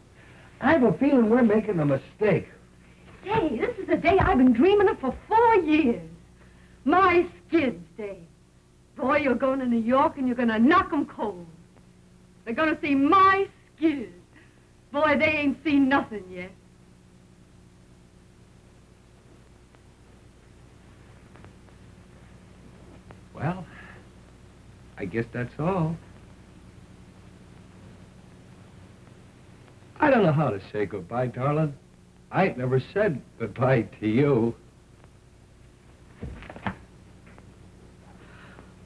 I have a feeling we're making a mistake. Say, this is a day I've been dreaming of for four years. My Skid's Day. Boy, you're going to New York and you're going to knock 'em cold. They're going to see my Skid. Boy, they ain't seen nothing yet. Well, I guess that's all. I don't know how to say goodbye, darling. I ain't never said goodbye to you.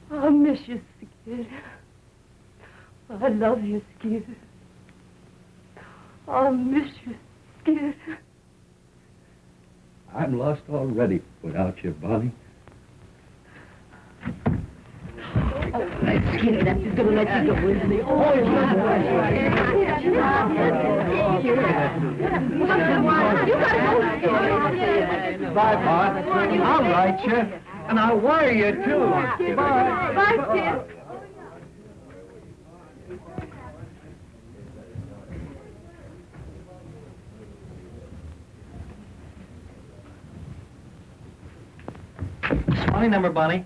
I'll miss you, Skid. I love you, Skid. I'll miss you, Skid. I'm lost already without you, Bonnie. Bye, Bart. I'll write you, and I'll wire you, too. Bye. Bye, Skid. It's my number, Bonnie.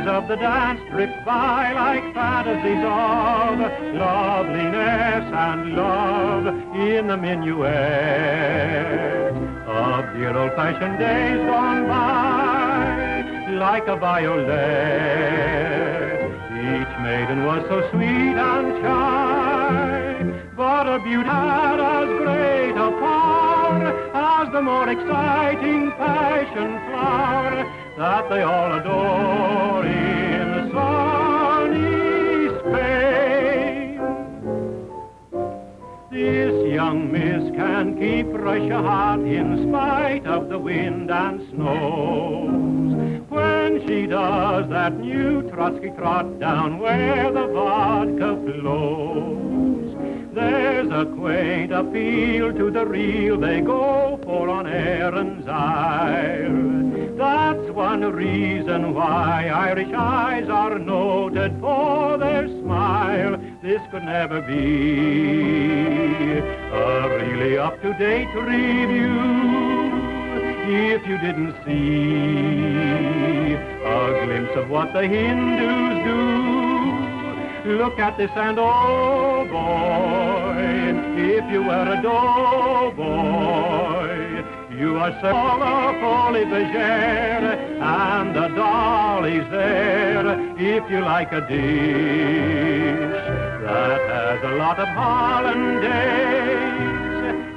Of the dance drift by like fantasies of loveliness and love in the minuet of dear old-fashioned days gone by like a violet. Each maiden was so sweet and shy, but a beauty had as great a power as the more exciting passion flower that they all adore in sunny Spain. This young miss can keep Russia hot in spite of the wind and snows. When she does that new Trotsky trot down where the vodka flows. There's a quaint appeal to the real they go for on Erin's Isle. One reason why Irish eyes are noted for their smile. This could never be a really up-to-date review if you didn't see a glimpse of what the Hindus do. Look at this and oh boy, if you were a doughboy, you are so bergère, and the dolly's there if you like a dish that has a lot of hollandaise.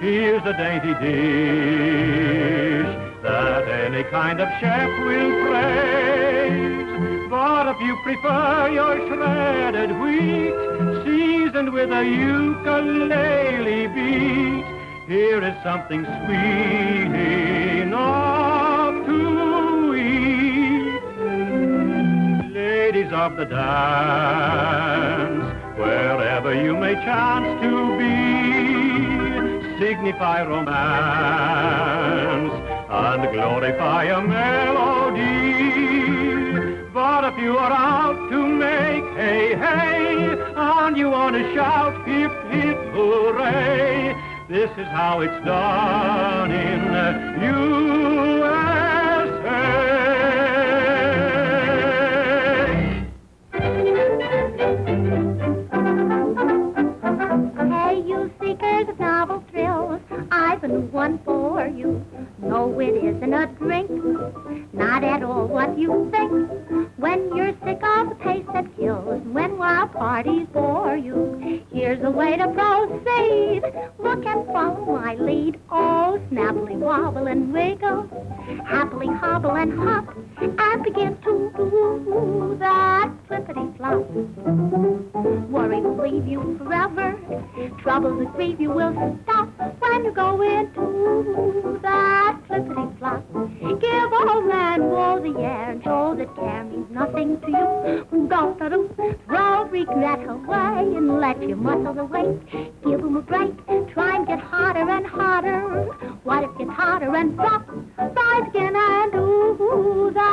Here's a dainty dish that any kind of chef will praise. But if you prefer your shredded wheat, seasoned with a ukulele beat, here is something sweet enough to eat. Ladies of the dance, wherever you may chance to be, signify romance and glorify a melody. But if you are out to make hey hey, and you want to shout hip hip hooray, this is how it's done in USA. Seekers of novel thrills, I've a new one for you. No, it isn't a drink, not at all what you think. When you're sick of the pace that kills, when wild parties bore you, here's a way to proceed. Look and follow my lead. Oh, snappily wobble and wiggle, happily hobble and hop, and begin to do that flippity flop. Worry will leave you forever. Troubles that grieve you will stop when you go into that flippity flop. Give old man Woe the air and show that care means nothing to you. Go to do, throw regret away and let your muscles awake. Give 'em a break, try and get harder and harder. What if you totter and flop? Rise again and do that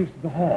Thanks for the use of the hall.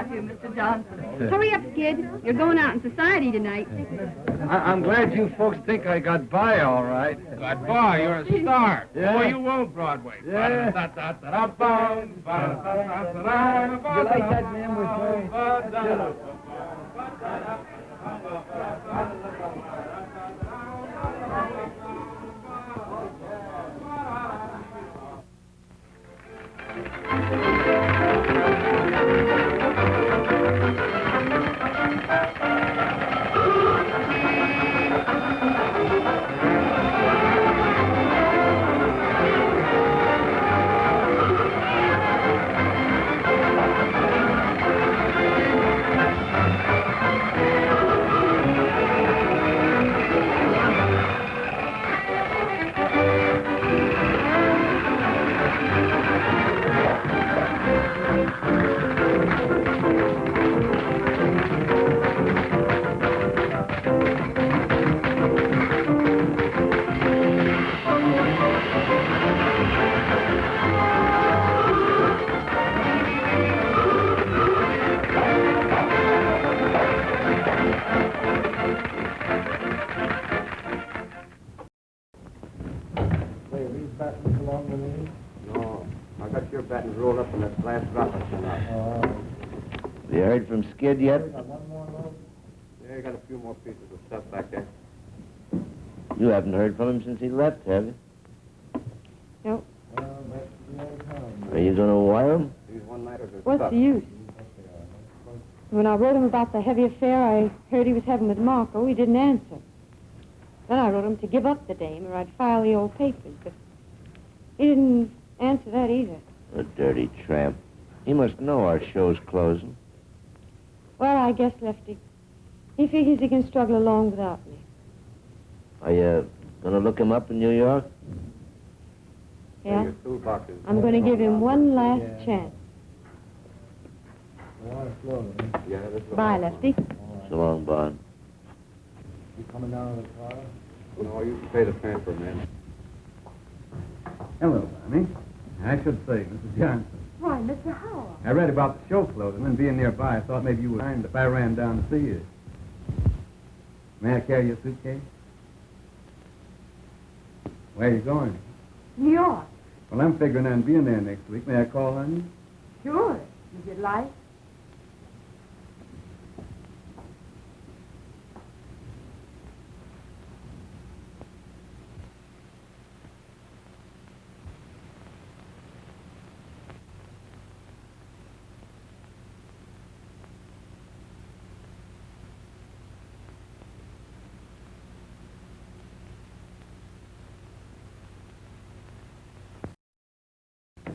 Laughing at you, Mr. Johnson. Hurry up, kid. You're going out in society tonight. I, I'm glad you folks think I got by all right. Good boy, you're a star. Yeah. Boy, you own Broadway. Yeah. You like that name we're No, heard from Skid yet? Yeah, you got a few more pieces of stuff back there. You haven't heard from him since he left, have you? Nope. Are you going to wire him? These one-nighters are What's the use? When I wrote him about the heavy affair I heard he was having with Marco, he didn't answer. Then I wrote him to give up the dame or I'd file the old papers, but he didn't answer that either. A dirty tramp. He must know our show's closing. Well, I guess, Lefty, he figures he can struggle along without me. Are you going to look him up in New York? Yeah? Your toolbox is... I'm going to give him one last chance. Yeah, this. Bye, Lefty. So long, Bon. You coming down to the car? No, you can pay the transfer, man. Hello, Bonnie. I should say, Mrs. Johnson. Why, Mr. Howell. I read about the show closing and being nearby. I thought maybe you would mind if I ran down to see you. May I carry your suitcase? Where are you going? New York. Well, I'm figuring on being there next week. May I call on you? Sure, if you'd like.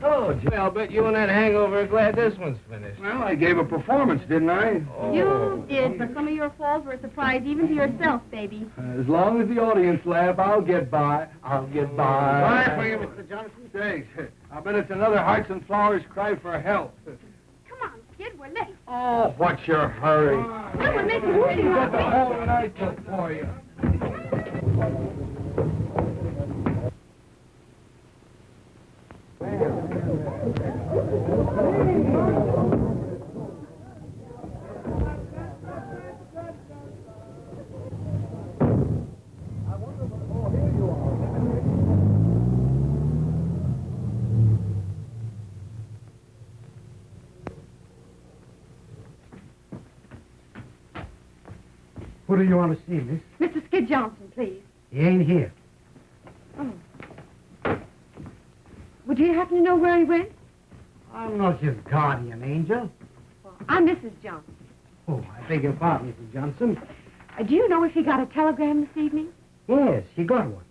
Oh, Jay, I'll bet you and that hangover are glad this one's finished. Well, I gave a performance, didn't I? Oh. You did, but some of your falls were a surprise even to yourself, baby. As long as the audience laugh, I'll get by. I'll get by. Bye for you, Mr. Johnson. Thanks. I bet it's another Hearts and Flowers cry for help. Come on, Skid, we're late. Oh, what's your hurry? No, we're making movie Got the whole night to for you. Who do you want to see, miss? Mr. Skid Johnson, please. He ain't here. Oh. Would you happen to know where he went? I'm not his guardian angel. I'm Mrs. Johnson. Oh, I beg your pardon, Mrs. Johnson. Uh, do you know if he got a telegram this evening? Yes, he got one.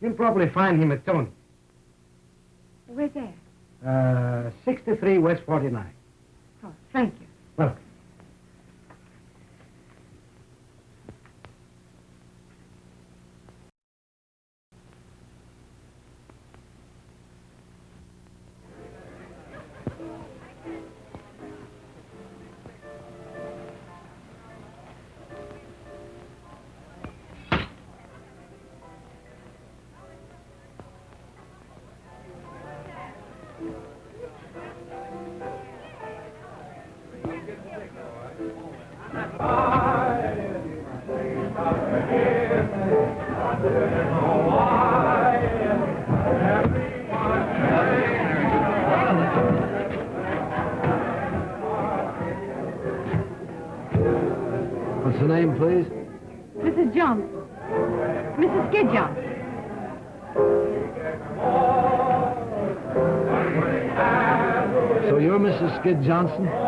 You'll probably find him at Tony's. Where's that? Uh, 63 West 49. Oh, thank you. Welcome. Johnson?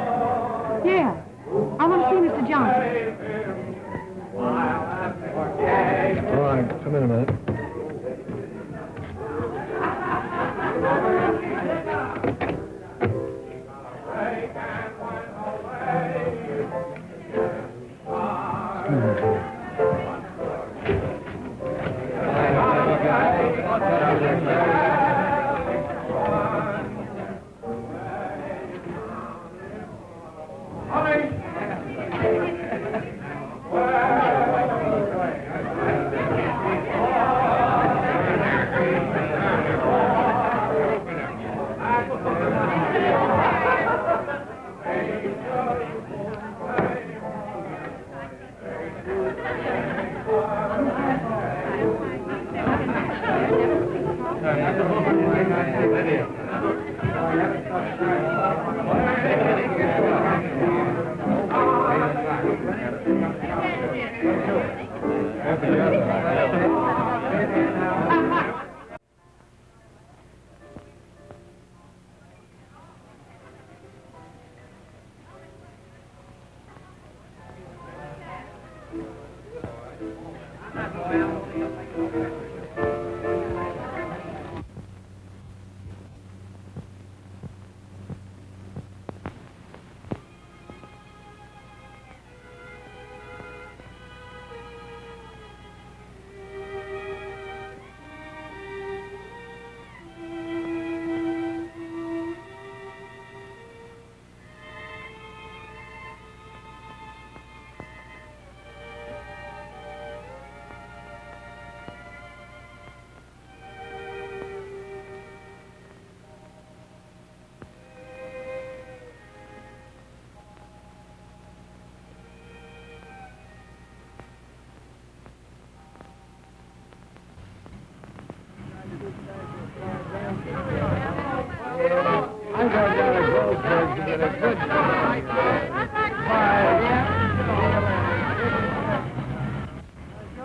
Your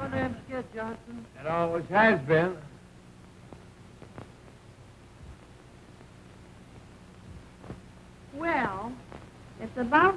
name's Skid Johnson. It always has been. Well, it's about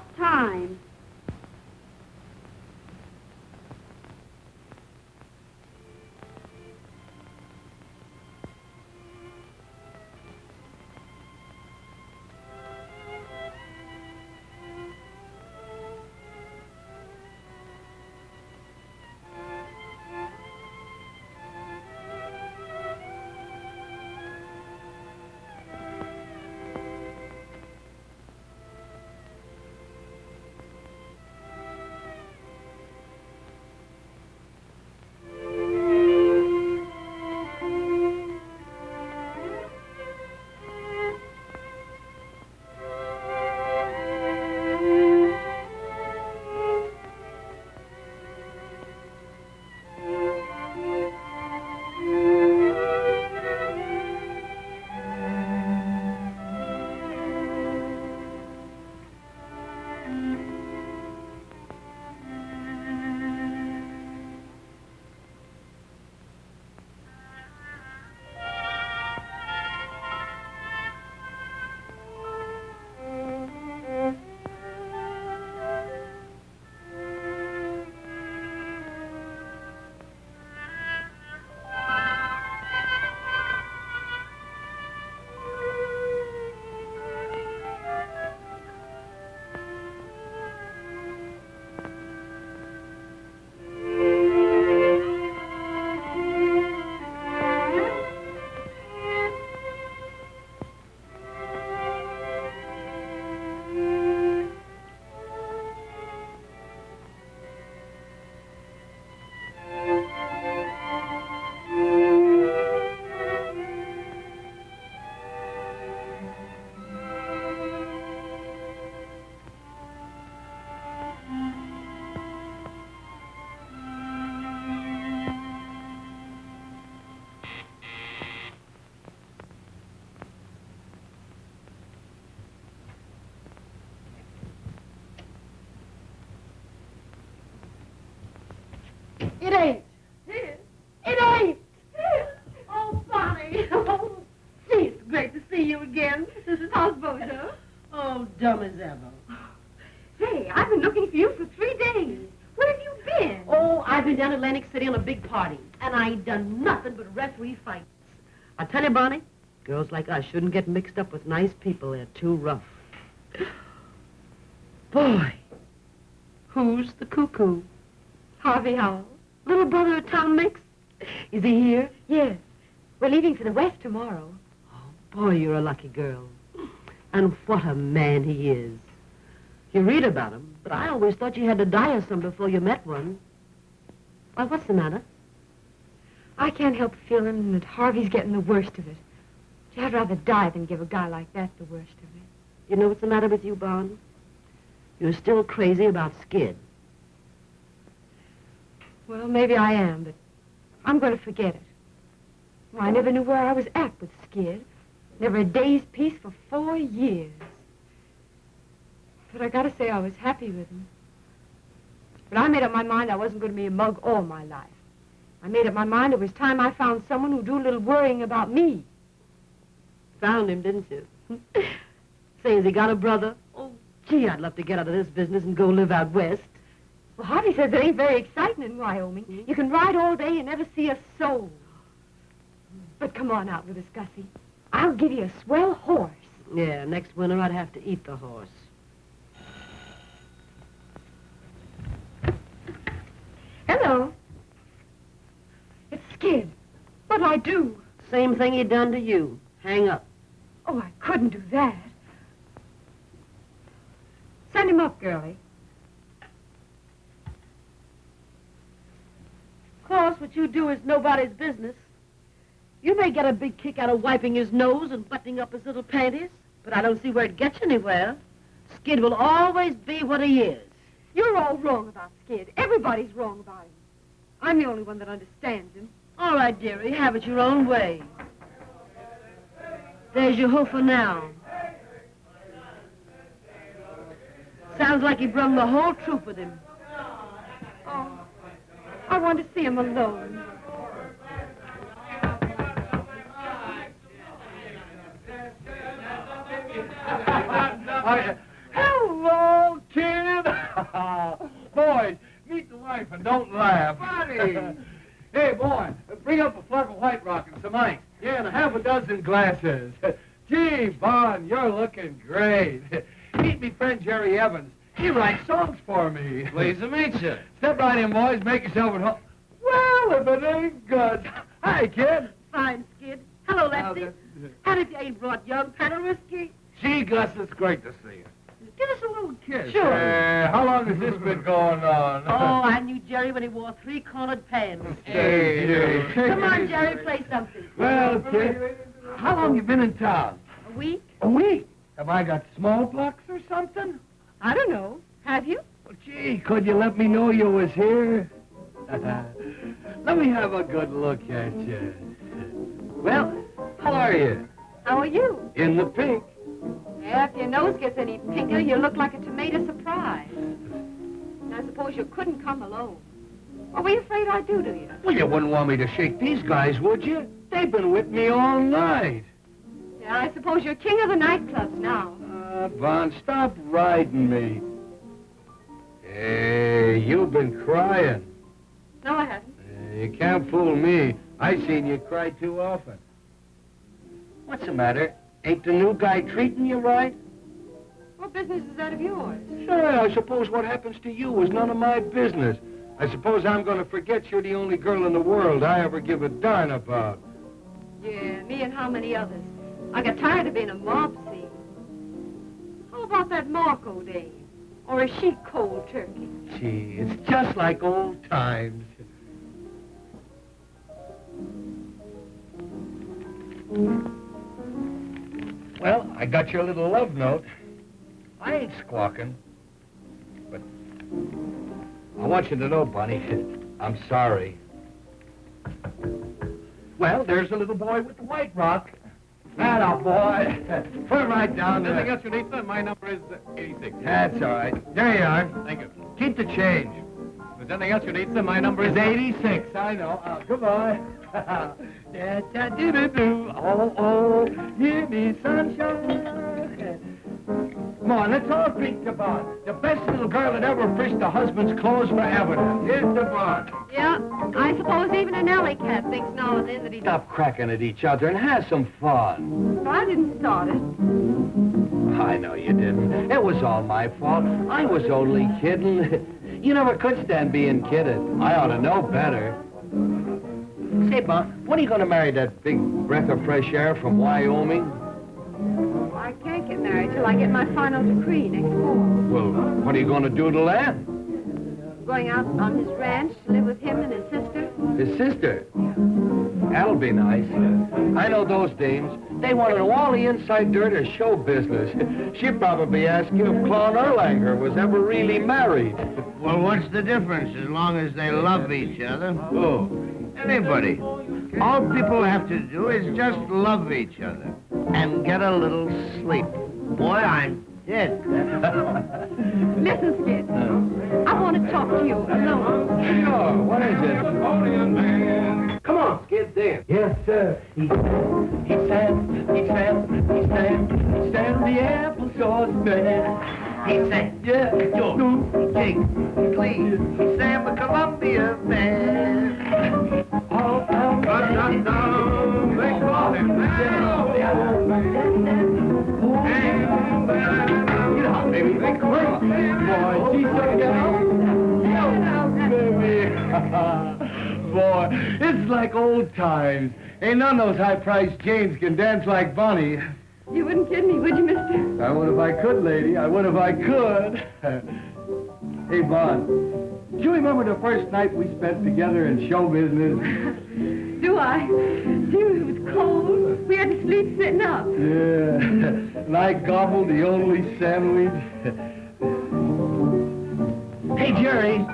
It ain't. It ain't. Oh, Bonnie. Oh, gee, it's great to see you again. How's Bozo? Oh, dumb as ever. Hey, I've been looking for you for three days. Where have you been? Oh, I've been down Atlantic City on a big party, and I ain't done nothing but referee fights. I tell you, Bonnie, girls like us shouldn't get mixed up with nice people. They're too rough. Boy, who's the cuckoo? Harvey Howell. Brother of Tom Mix? Is he here? Yes. We're leaving for the West tomorrow. Oh, boy, you're a lucky girl. And what a man he is. You read about him, but I always thought you had to die of some before you met one. Why, what's the matter? I can't help feeling that Harvey's getting the worst of it. Gee, I'd rather die than give a guy like that the worst of it. You know what's the matter with you, Bon? You're still crazy about Skid. Well, maybe I am, but I'm going to forget it. Well, I never knew where I was at with Skid. Never a day's peace for four years. But I gotta say I was happy with him. But I made up my mind I wasn't going to be a mug all my life. I made up my mind it was time I found someone who'd do a little worrying about me. Found him, didn't you? Say, has he got a brother? Oh, gee, I'd love to get out of this business and go live out west. Well, Harvey says it ain't very exciting in Wyoming. You can ride all day and never see a soul. But come on out with us, Gussie. I'll give you a swell horse. Yeah, next winter I'd have to eat the horse. Hello. It's Skid. What'll I do? Same thing he done to you. Hang up. Oh, I couldn't do that. Send him up, girlie. Course, what you do is nobody's business. You may get a big kick out of wiping his nose and buttoning up his little panties, but I don't see where it gets you anywhere. Skid will always be what he is. You're all wrong about Skid. Everybody's wrong about him. I'm the only one that understands him. All right, dearie, have it your own way. There's your hoofer now. Sounds like he brung the whole troop with him. Oh, I want to see him alone. Hello, kid. Boys, meet the wife and don't laugh. Buddy. hey, boy, bring up a flask of White Rock and some ice. Yeah, and a half a dozen glasses. Gee, Bon, you're looking great. Meet me friend Jerry Evans. He writes songs for me. Pleased to meet you. Step right in, boys. Make yourself at home. Well, if it ain't good. Hi, kid. Fine, Skid. Hello, Lefty. How did you ain't brought young Pat a whiskey, Gee, Gus, it's great to see you. give us a little kiss. Sure. Uh, how long has this been going on? Oh, I knew Jerry when he wore three-cornered pants. Hey, hey. Come on, Jerry, play something. Well, kid, how long you been in town? A week? A week. Have I got smallpox or something? I don't know. Have you? Well, gee, could you let me know you was here? let me have a good look at you. Well, how are you? How are you? In the pink. Yeah, if your nose gets any pinker, you look like a tomato surprise. And I suppose you couldn't come alone. What were you afraid I'd do to you? Well, you wouldn't want me to shake these guys, would you? They've been with me all night. Yeah, I suppose you're king of the nightclubs now. Bon, stop riding me. Hey, you've been crying. No, I haven't. Uh, you can't fool me. I've seen you cry too often. What's the matter? Ain't the new guy treating you right? What business is that of yours? Sure, I suppose what happens to you is none of my business. I suppose I'm going to forget you're the only girl in the world I ever give a darn about. Yeah, me and how many others. I got tired of being a mob scene. How about that Marco dame? Or is she cold turkey? Gee, it's just like old times. Well, I got your little love note. I ain't squawking. But I want you to know, Bunny, I'm sorry. Well, there's the little boy with the white rock. Atta boy. Put it right down there. Anything else you need, sir? My number is uh, 86. That's all right. There you are. Thank you. Keep the change. If there's anything else you need, then my number is 86. I know. Uh, goodbye. da, da, doo, doo, doo. Oh, oh, give me sunshine. Come on, let's all drink to Bon. The best little girl that ever fished a husband's clothes forever. Here's to Bon. Yeah, I suppose even an alley cat thinks now and then that he... Stop cracking at each other and have some fun. I didn't start it. I know you didn't. It was all my fault. I was only kidding. You never could stand being kidded. I ought to know better. Say, Bon, when are you going to marry that big breath of fresh air from Wyoming? I married till I get my final decree next fall. Well, what are you going to do till then? Going out on his ranch to live with him and his sister. His sister? That'll be nice. I know those dames. They want to know all the inside dirt of show business. She'd probably ask you if Claude Erlanger was ever really married. Well, what's the difference as long as they love each other? Who? Anybody. All people have to do is just love each other and get a little sleep. Boy, I'm dead. Listen, Skid. I want to talk to you alone. Sure. What is it? Come on, Skid, dance. Yes, sir. He sang, he sang, he sang, he sang, he sang the applesauce man. He sang, yeah, George, he King, Clean, he sang the Columbia man. All down, down, down, they call him now. You baby Boy, she's so Boy, it's like old times. Ain't none of those high-priced Janes can dance like Bonnie. You wouldn't kid me, would you, mister? I would if I could, lady. I would if I could. hey, Bon, do you remember the first night we spent together in show business? Do I? Dude, it was cold. We had to sleep sitting up. Yeah. and I gobbled the only sandwich. hey, Jerry.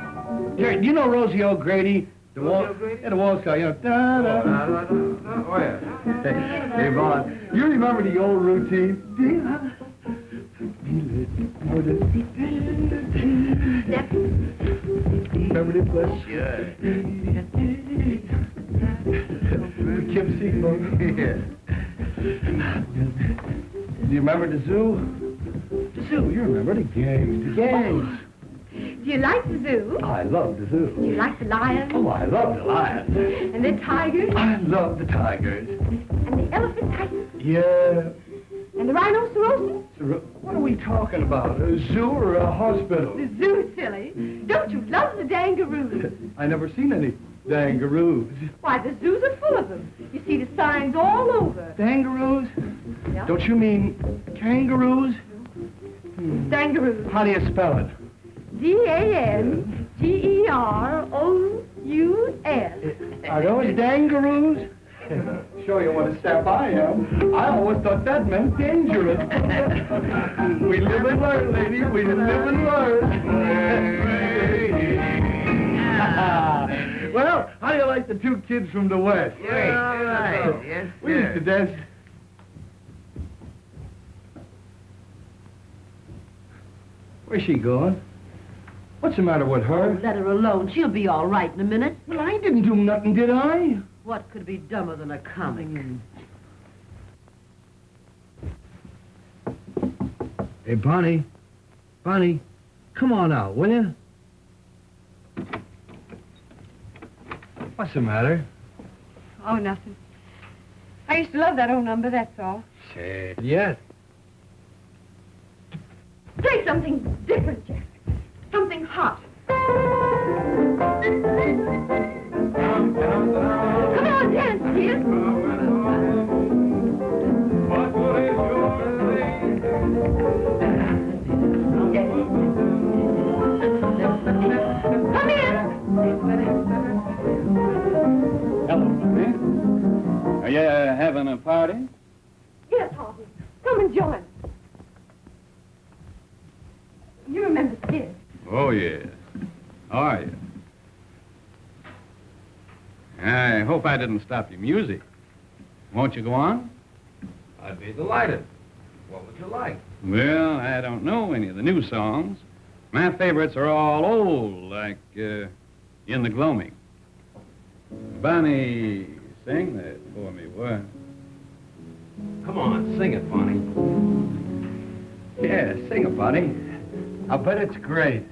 Jerry, do you know Rosie O'Grady? The wall, yeah, the wall star, you know. Da, da, da, da, da. Oh, oh yeah. Hey, hey, Bon, you remember the old routine? Remember this one? Sure. With Kim Seymour. Do you remember the zoo? The zoo, you remember the gangs, the gangs. Oh. Do you like the zoo? Oh, I love the zoo. Do you like the lions? Oh, I love the lions. And the tigers? I love the tigers. And the elephant tigers? Yeah. And the rhinoceros? What are we talking about? A zoo or a hospital? The zoo, silly. Don't you love the dangaroos? I never seen any dangaroos. Why, the zoos are full of them. You see the signs all over. Dangaroos? Yeah. Don't you mean kangaroos? Hmm. Dangaroos. How do you spell it? D-A-N-G-E-R-O-U-S. Are those dangaroos? Show you what a step I am. I always thought that meant dangerous. we live and learn, lady. We live and learn. well, how do you like the two kids from the West? Great. All right. Oh, yes, We used to dance. Where's she going? What's the matter with her? Oh, let her alone. She'll be all right in a minute. Well, I didn't do nothing, did I? What could be dumber than a comic? Hmm. Hey, Bonnie. Bonnie, come on out, will you? What's the matter? Oh, nothing. I used to love that old number, that's all. Say Yes. Play something different, Jack. Something hot. Come on, dance, kid. Come in. Hello, Bonnie. Are you uh, having a party? Yes, Harvey. Come and join. You remember Skid. Oh, yes. How are you? I hope I didn't stop your music. Won't you go on? I'd be delighted. What would you like? Well, I don't know any of the new songs. My favorites are all old, like uh, In the Gloaming. Bonnie, sing that for me, what? Come on, sing it, Bonnie. Yeah, sing it, Bonnie. I bet it's great.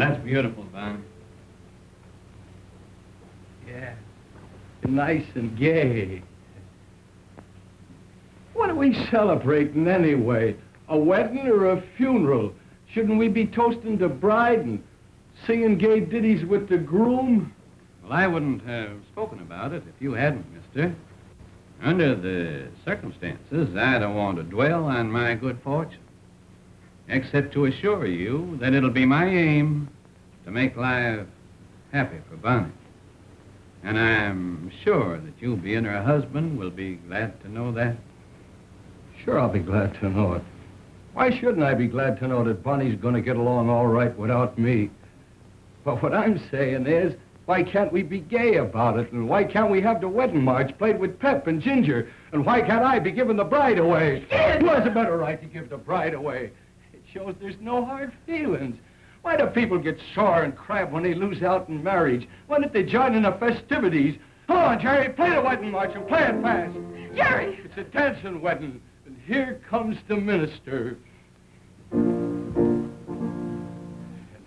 That's beautiful, Bonnie. Yeah. Nice and gay. What are we celebrating anyway? A wedding or a funeral? Shouldn't we be toasting the bride and singing gay ditties with the groom? Well, I wouldn't have spoken about it if you hadn't, mister. Under the circumstances, I don't want to dwell on my good fortune, except to assure you that it'll be my aim to make life happy for Bonnie. And I'm sure that you, being her husband, will be glad to know that. Sure, I'll be glad to know it. Why shouldn't I be glad to know that Bonnie's going to get along all right without me? But what I'm saying is, why can't we be gay about it? And why can't we have the wedding march played with pep and ginger? And why can't I be giving the bride away? Who has a better right to give the bride away? Shows there's no hard feelings. Why do people get sore and crab when they lose out in marriage? Why don't they join in the festivities? Come on, Jerry, play the wedding march and play it fast. Jerry! It's a dancing wedding, and here comes the minister. And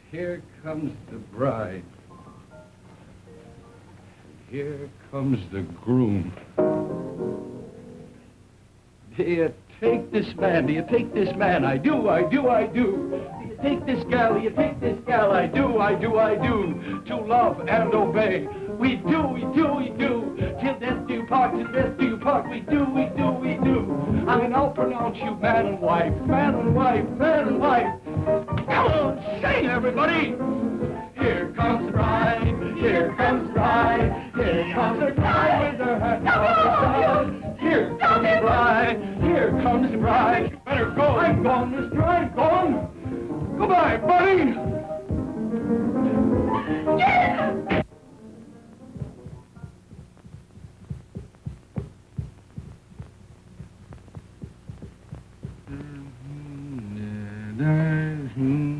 here comes the bride. And here comes the groom. You take this man? Do you take this man? I do, I do, I do. Take this gal? You take this gal? I do, I do, I do. To love and obey. We do, we do, we do. Till death do part, till death do you part. We do, we do, we do. I mean, I'll pronounce you man and wife, man and wife, man and wife. Come on, sing, everybody. Here comes the bride, here comes the bride, here comes the bride with her hat on. Here comes the bride, here comes the bride. You better go. I'm gone, mister, I'm gone. Goodbye, buddy. Kid,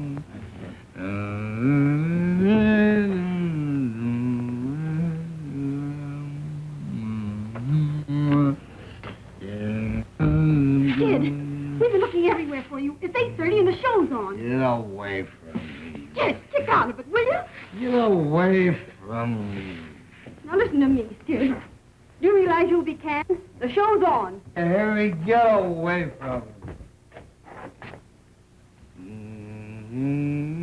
you. It's 8.30 and the show's on. Get away from me. Yes, get out of it, will you? Get away from me. Now listen to me, Silver. Do you realize you'll be canned? The show's on. Harry, get away from me. Mm -hmm.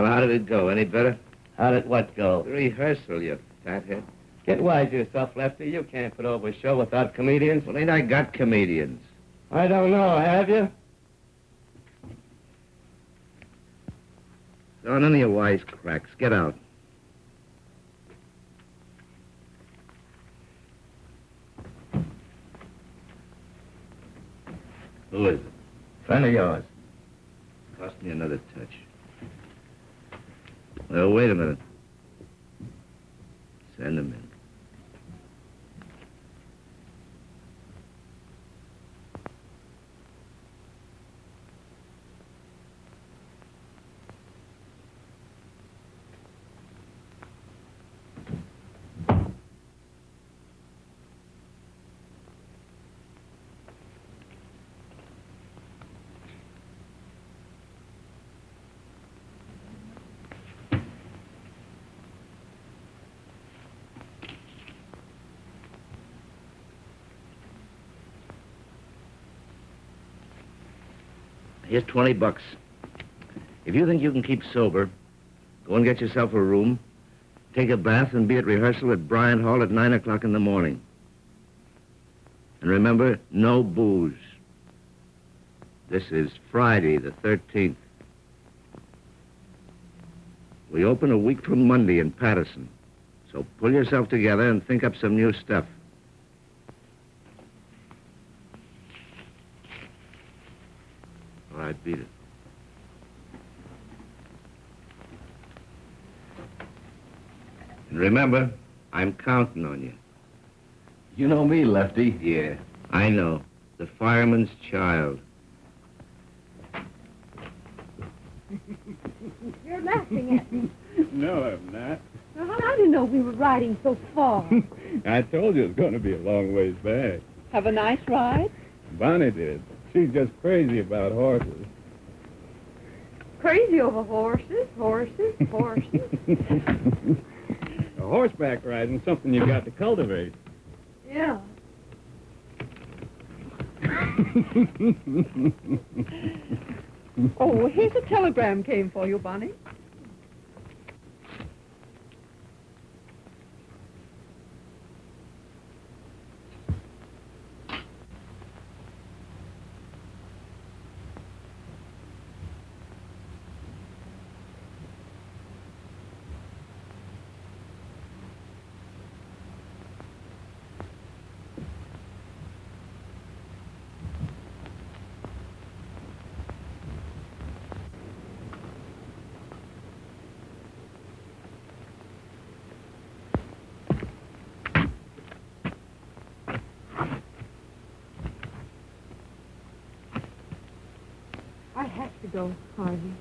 Well, how did it go? Any better? How did what go? The rehearsal, you fathead. Get wise yourself, Lefty. You can't put over a show without comedians. Well, ain't I got comedians? I don't know, have you? So none of your wise cracks. Get out. Who is it? Friend of yours. Cost me another touch. Well, wait a minute. Send him in. Here's 20 bucks. If you think you can keep sober, go and get yourself a room, take a bath, and be at rehearsal at Bryant Hall at 9 o'clock in the morning. And remember, no booze. This is Friday, the 13th. We open a week from Monday in Paterson. So pull yourself together and think up some new stuff. All right, beat it. And remember, I'm counting on you. You know me, Lefty. Yeah, I know. The fireman's child. You're laughing at me. No, I'm not. Well, I didn't know we were riding so far. I told you it was going to be a long ways back. Have a nice ride. Bonnie did. She's just crazy about horses. Crazy over horses, horses, horses. Horseback riding's something you've got to cultivate. yeah. Oh, here's a telegram came for you, Bonnie. I have to go, Harvey.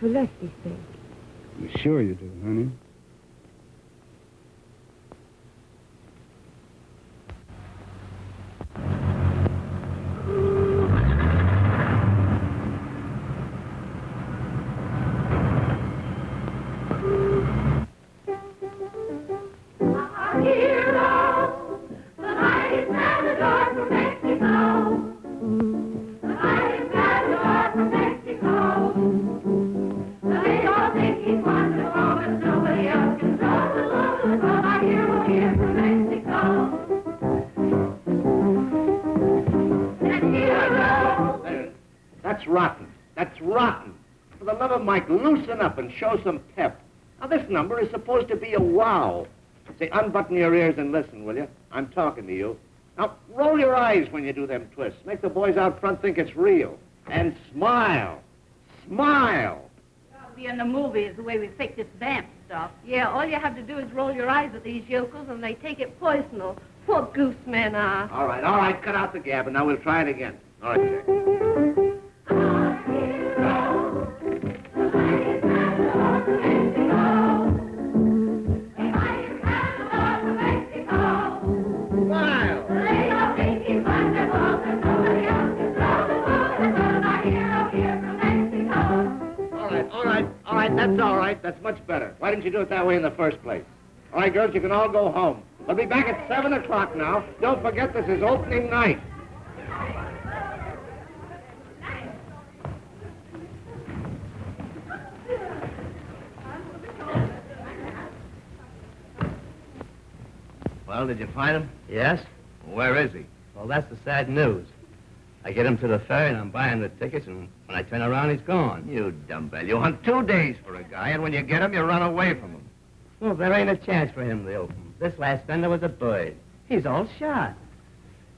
For Lefty's sake. Sure you do, honey? Loosen up and show some pep. Now, this number is supposed to be a wow. Say, unbutton your ears and listen, will you? I'm talking to you. Now, roll your eyes when you do them twists. Make the boys out front think it's real. And smile. Smile. Be in the movies the way we fake this vamp stuff. Yeah, all you have to do is roll your eyes at these yokels and they take it personal. Poor goose men are. All right, all right, cut out the gab, and now we'll try it again. All right, Jack. That's all right. That's much better. Why didn't you do it that way in the first place? All right, girls, you can all go home. I'll be back at 7 o'clock now. Don't forget this is opening night. Well, did you find him? Yes. Where is he? Well, that's the sad news. I get him to the ferry and I'm buying the tickets and when I turn around, he's gone. You dumbbell. You hunt two days for a guy, and when you get him, you run away from him. Well, there ain't a chance for him in the open. This last fender was a bird. He's all shot.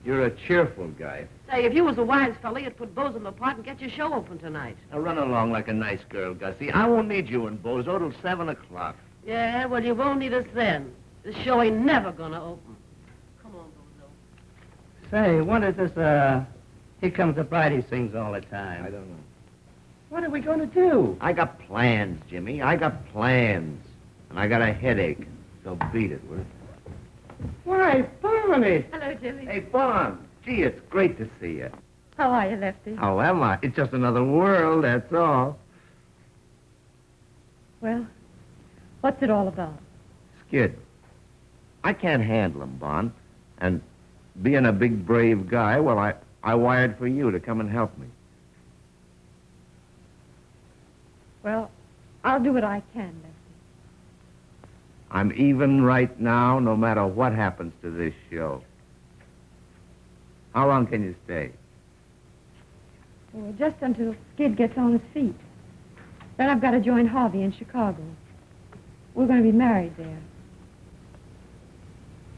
You're a cheerful guy. Say, if you was a wise fella, you'd put Bozo apart and get your show open tonight. Now run along like a nice girl, Gussie. I won't need you and Bozo till 7 o'clock. Yeah, well, you won't need us then. This show ain't never gonna open. Come on, Bozo. Say, what is this, uh, Here Comes the Bride he sings all the time? I don't know. What are we going to do? I got plans, Jimmy. I got plans. And I got a headache. So beat it, will you? Why, Barney! Hello, Jimmy. Hey, Bon. Gee, it's great to see you. How are you, Lefty? How am I? It's just another world, that's all. Well, what's it all about? Skid. I can't handle him, Bon. And being a big, brave guy, well, I, I wired for you to come and help me. Well, I'll do what I can, Lefty. I'm even right now, no matter what happens to this show. How long can you stay? Well, just until Skid gets on his feet. Then I've got to join Harvey in Chicago. We're going to be married there.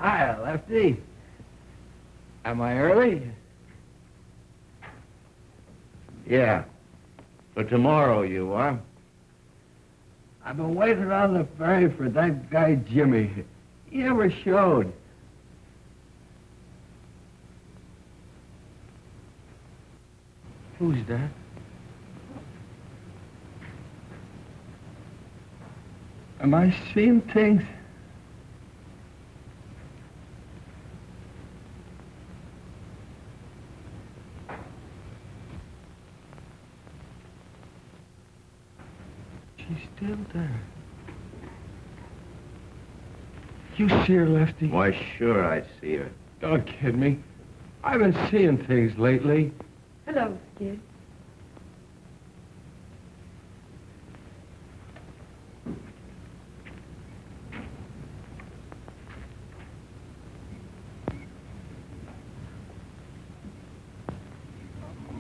Hi, Lefty. Am I early? Yeah. For tomorrow, you are. I've been waiting on the ferry for that guy Jimmy. He never showed. Who's that? Am I seeing things? She's still there. You see her, Lefty? Why, sure I see her. Don't kid me. I've been seeing things lately. Hello, Skid.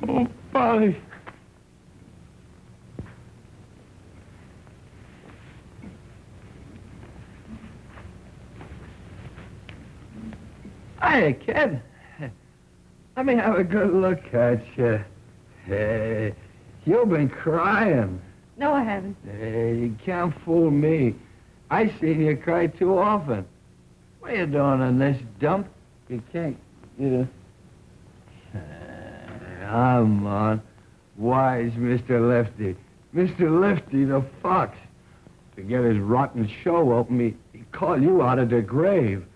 Oh, Polly. Hiya, kid. Let me have a good look at you. Hey, you've been crying. No, I haven't. Hey, you can't fool me. I seen you cry too often. What are you doing in this dump? You can't, you know. Come on. Wise Mr. Lefty. Mr. Lefty the fox. To get his rotten show open, he, he called you out of the grave.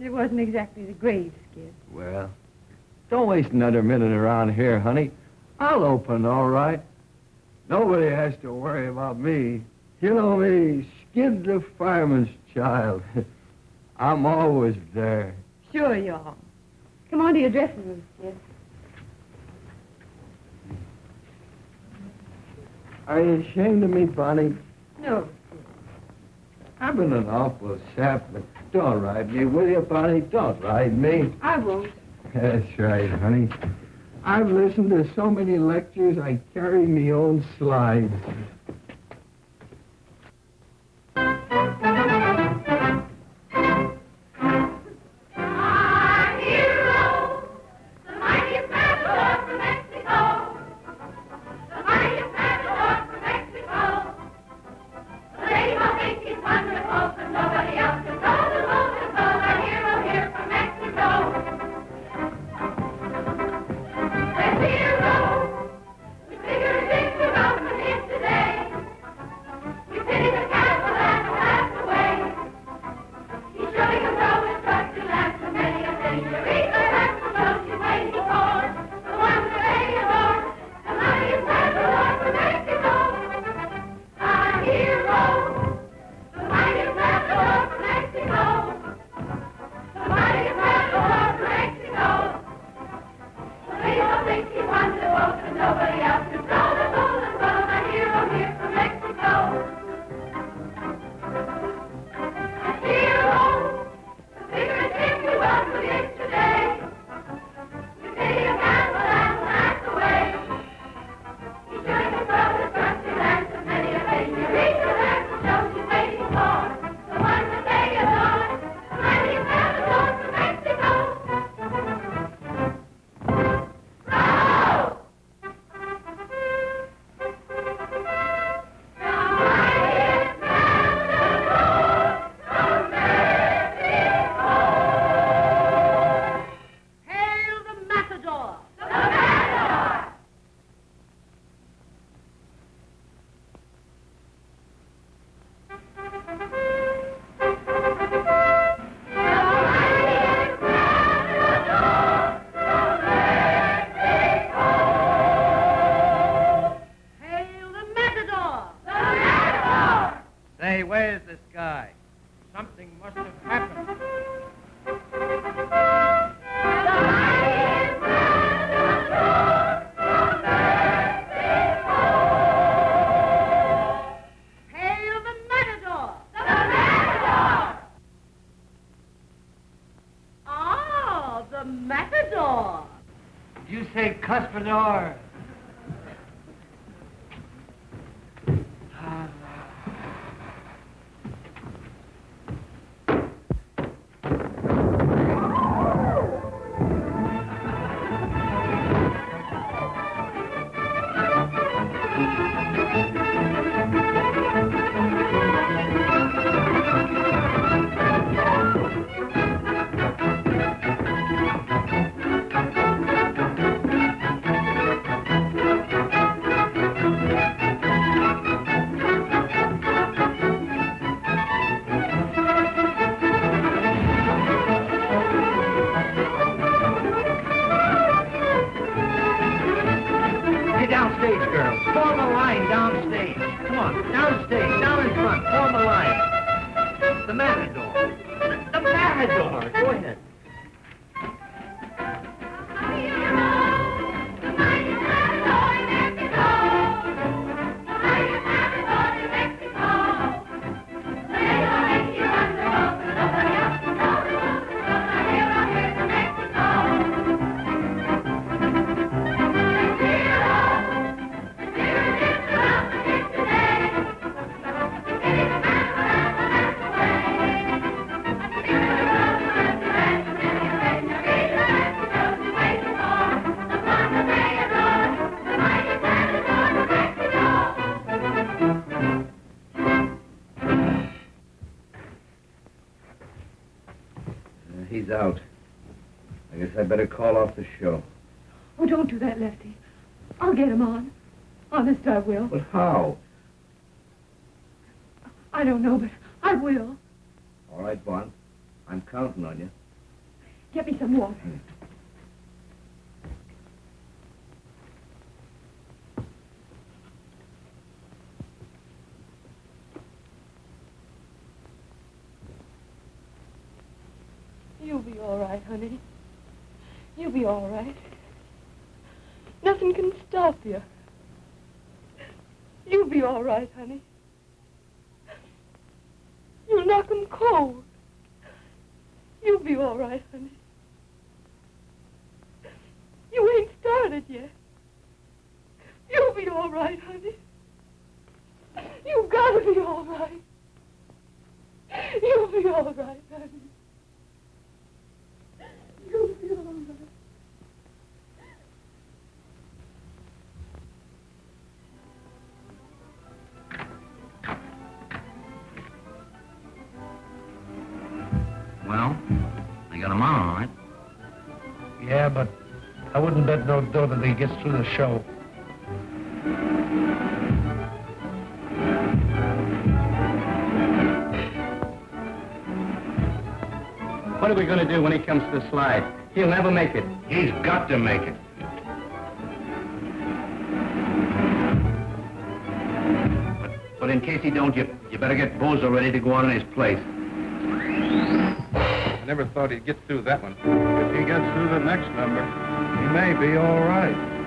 It wasn't exactly the grave, Skid. Well, don't waste another minute around here, honey. I'll open, all right. Nobody has to worry about me. You know me, Skid the fireman's child. I'm always there. Sure you are. Come on to your dressing room, Skid. Are you ashamed of me, Bonnie? No. I've been an awful sap, but don't ride me, will you, Bonnie? Don't ride me. I won't. That's right, honey. I've listened to so many lectures, I carry me own slides. Better call off the show. Oh, don't do that, Lefty. I'll get him on. Honest, I will. But how? I don't know, but I will. All right, Bon. I'm counting on you. Get me some water. You'll be all right, honey. You'll be all right. Nothing can stop you. You'll be all right, honey. You'll knock 'em cold. You'll be all right, honey. You ain't started yet. You'll be all right, honey. You've got to be all right. You'll be all right, honey. You'll be all right. They got him on, all right. Yeah, but I wouldn't bet no dough that he gets through the show. What are we going to do when he comes to the slide? He'll never make it. He's got to make it. But in case he don't, you, you better get Bozo ready to go on in his place. Never thought he'd get through that one. If he gets through the next number, he may be all right.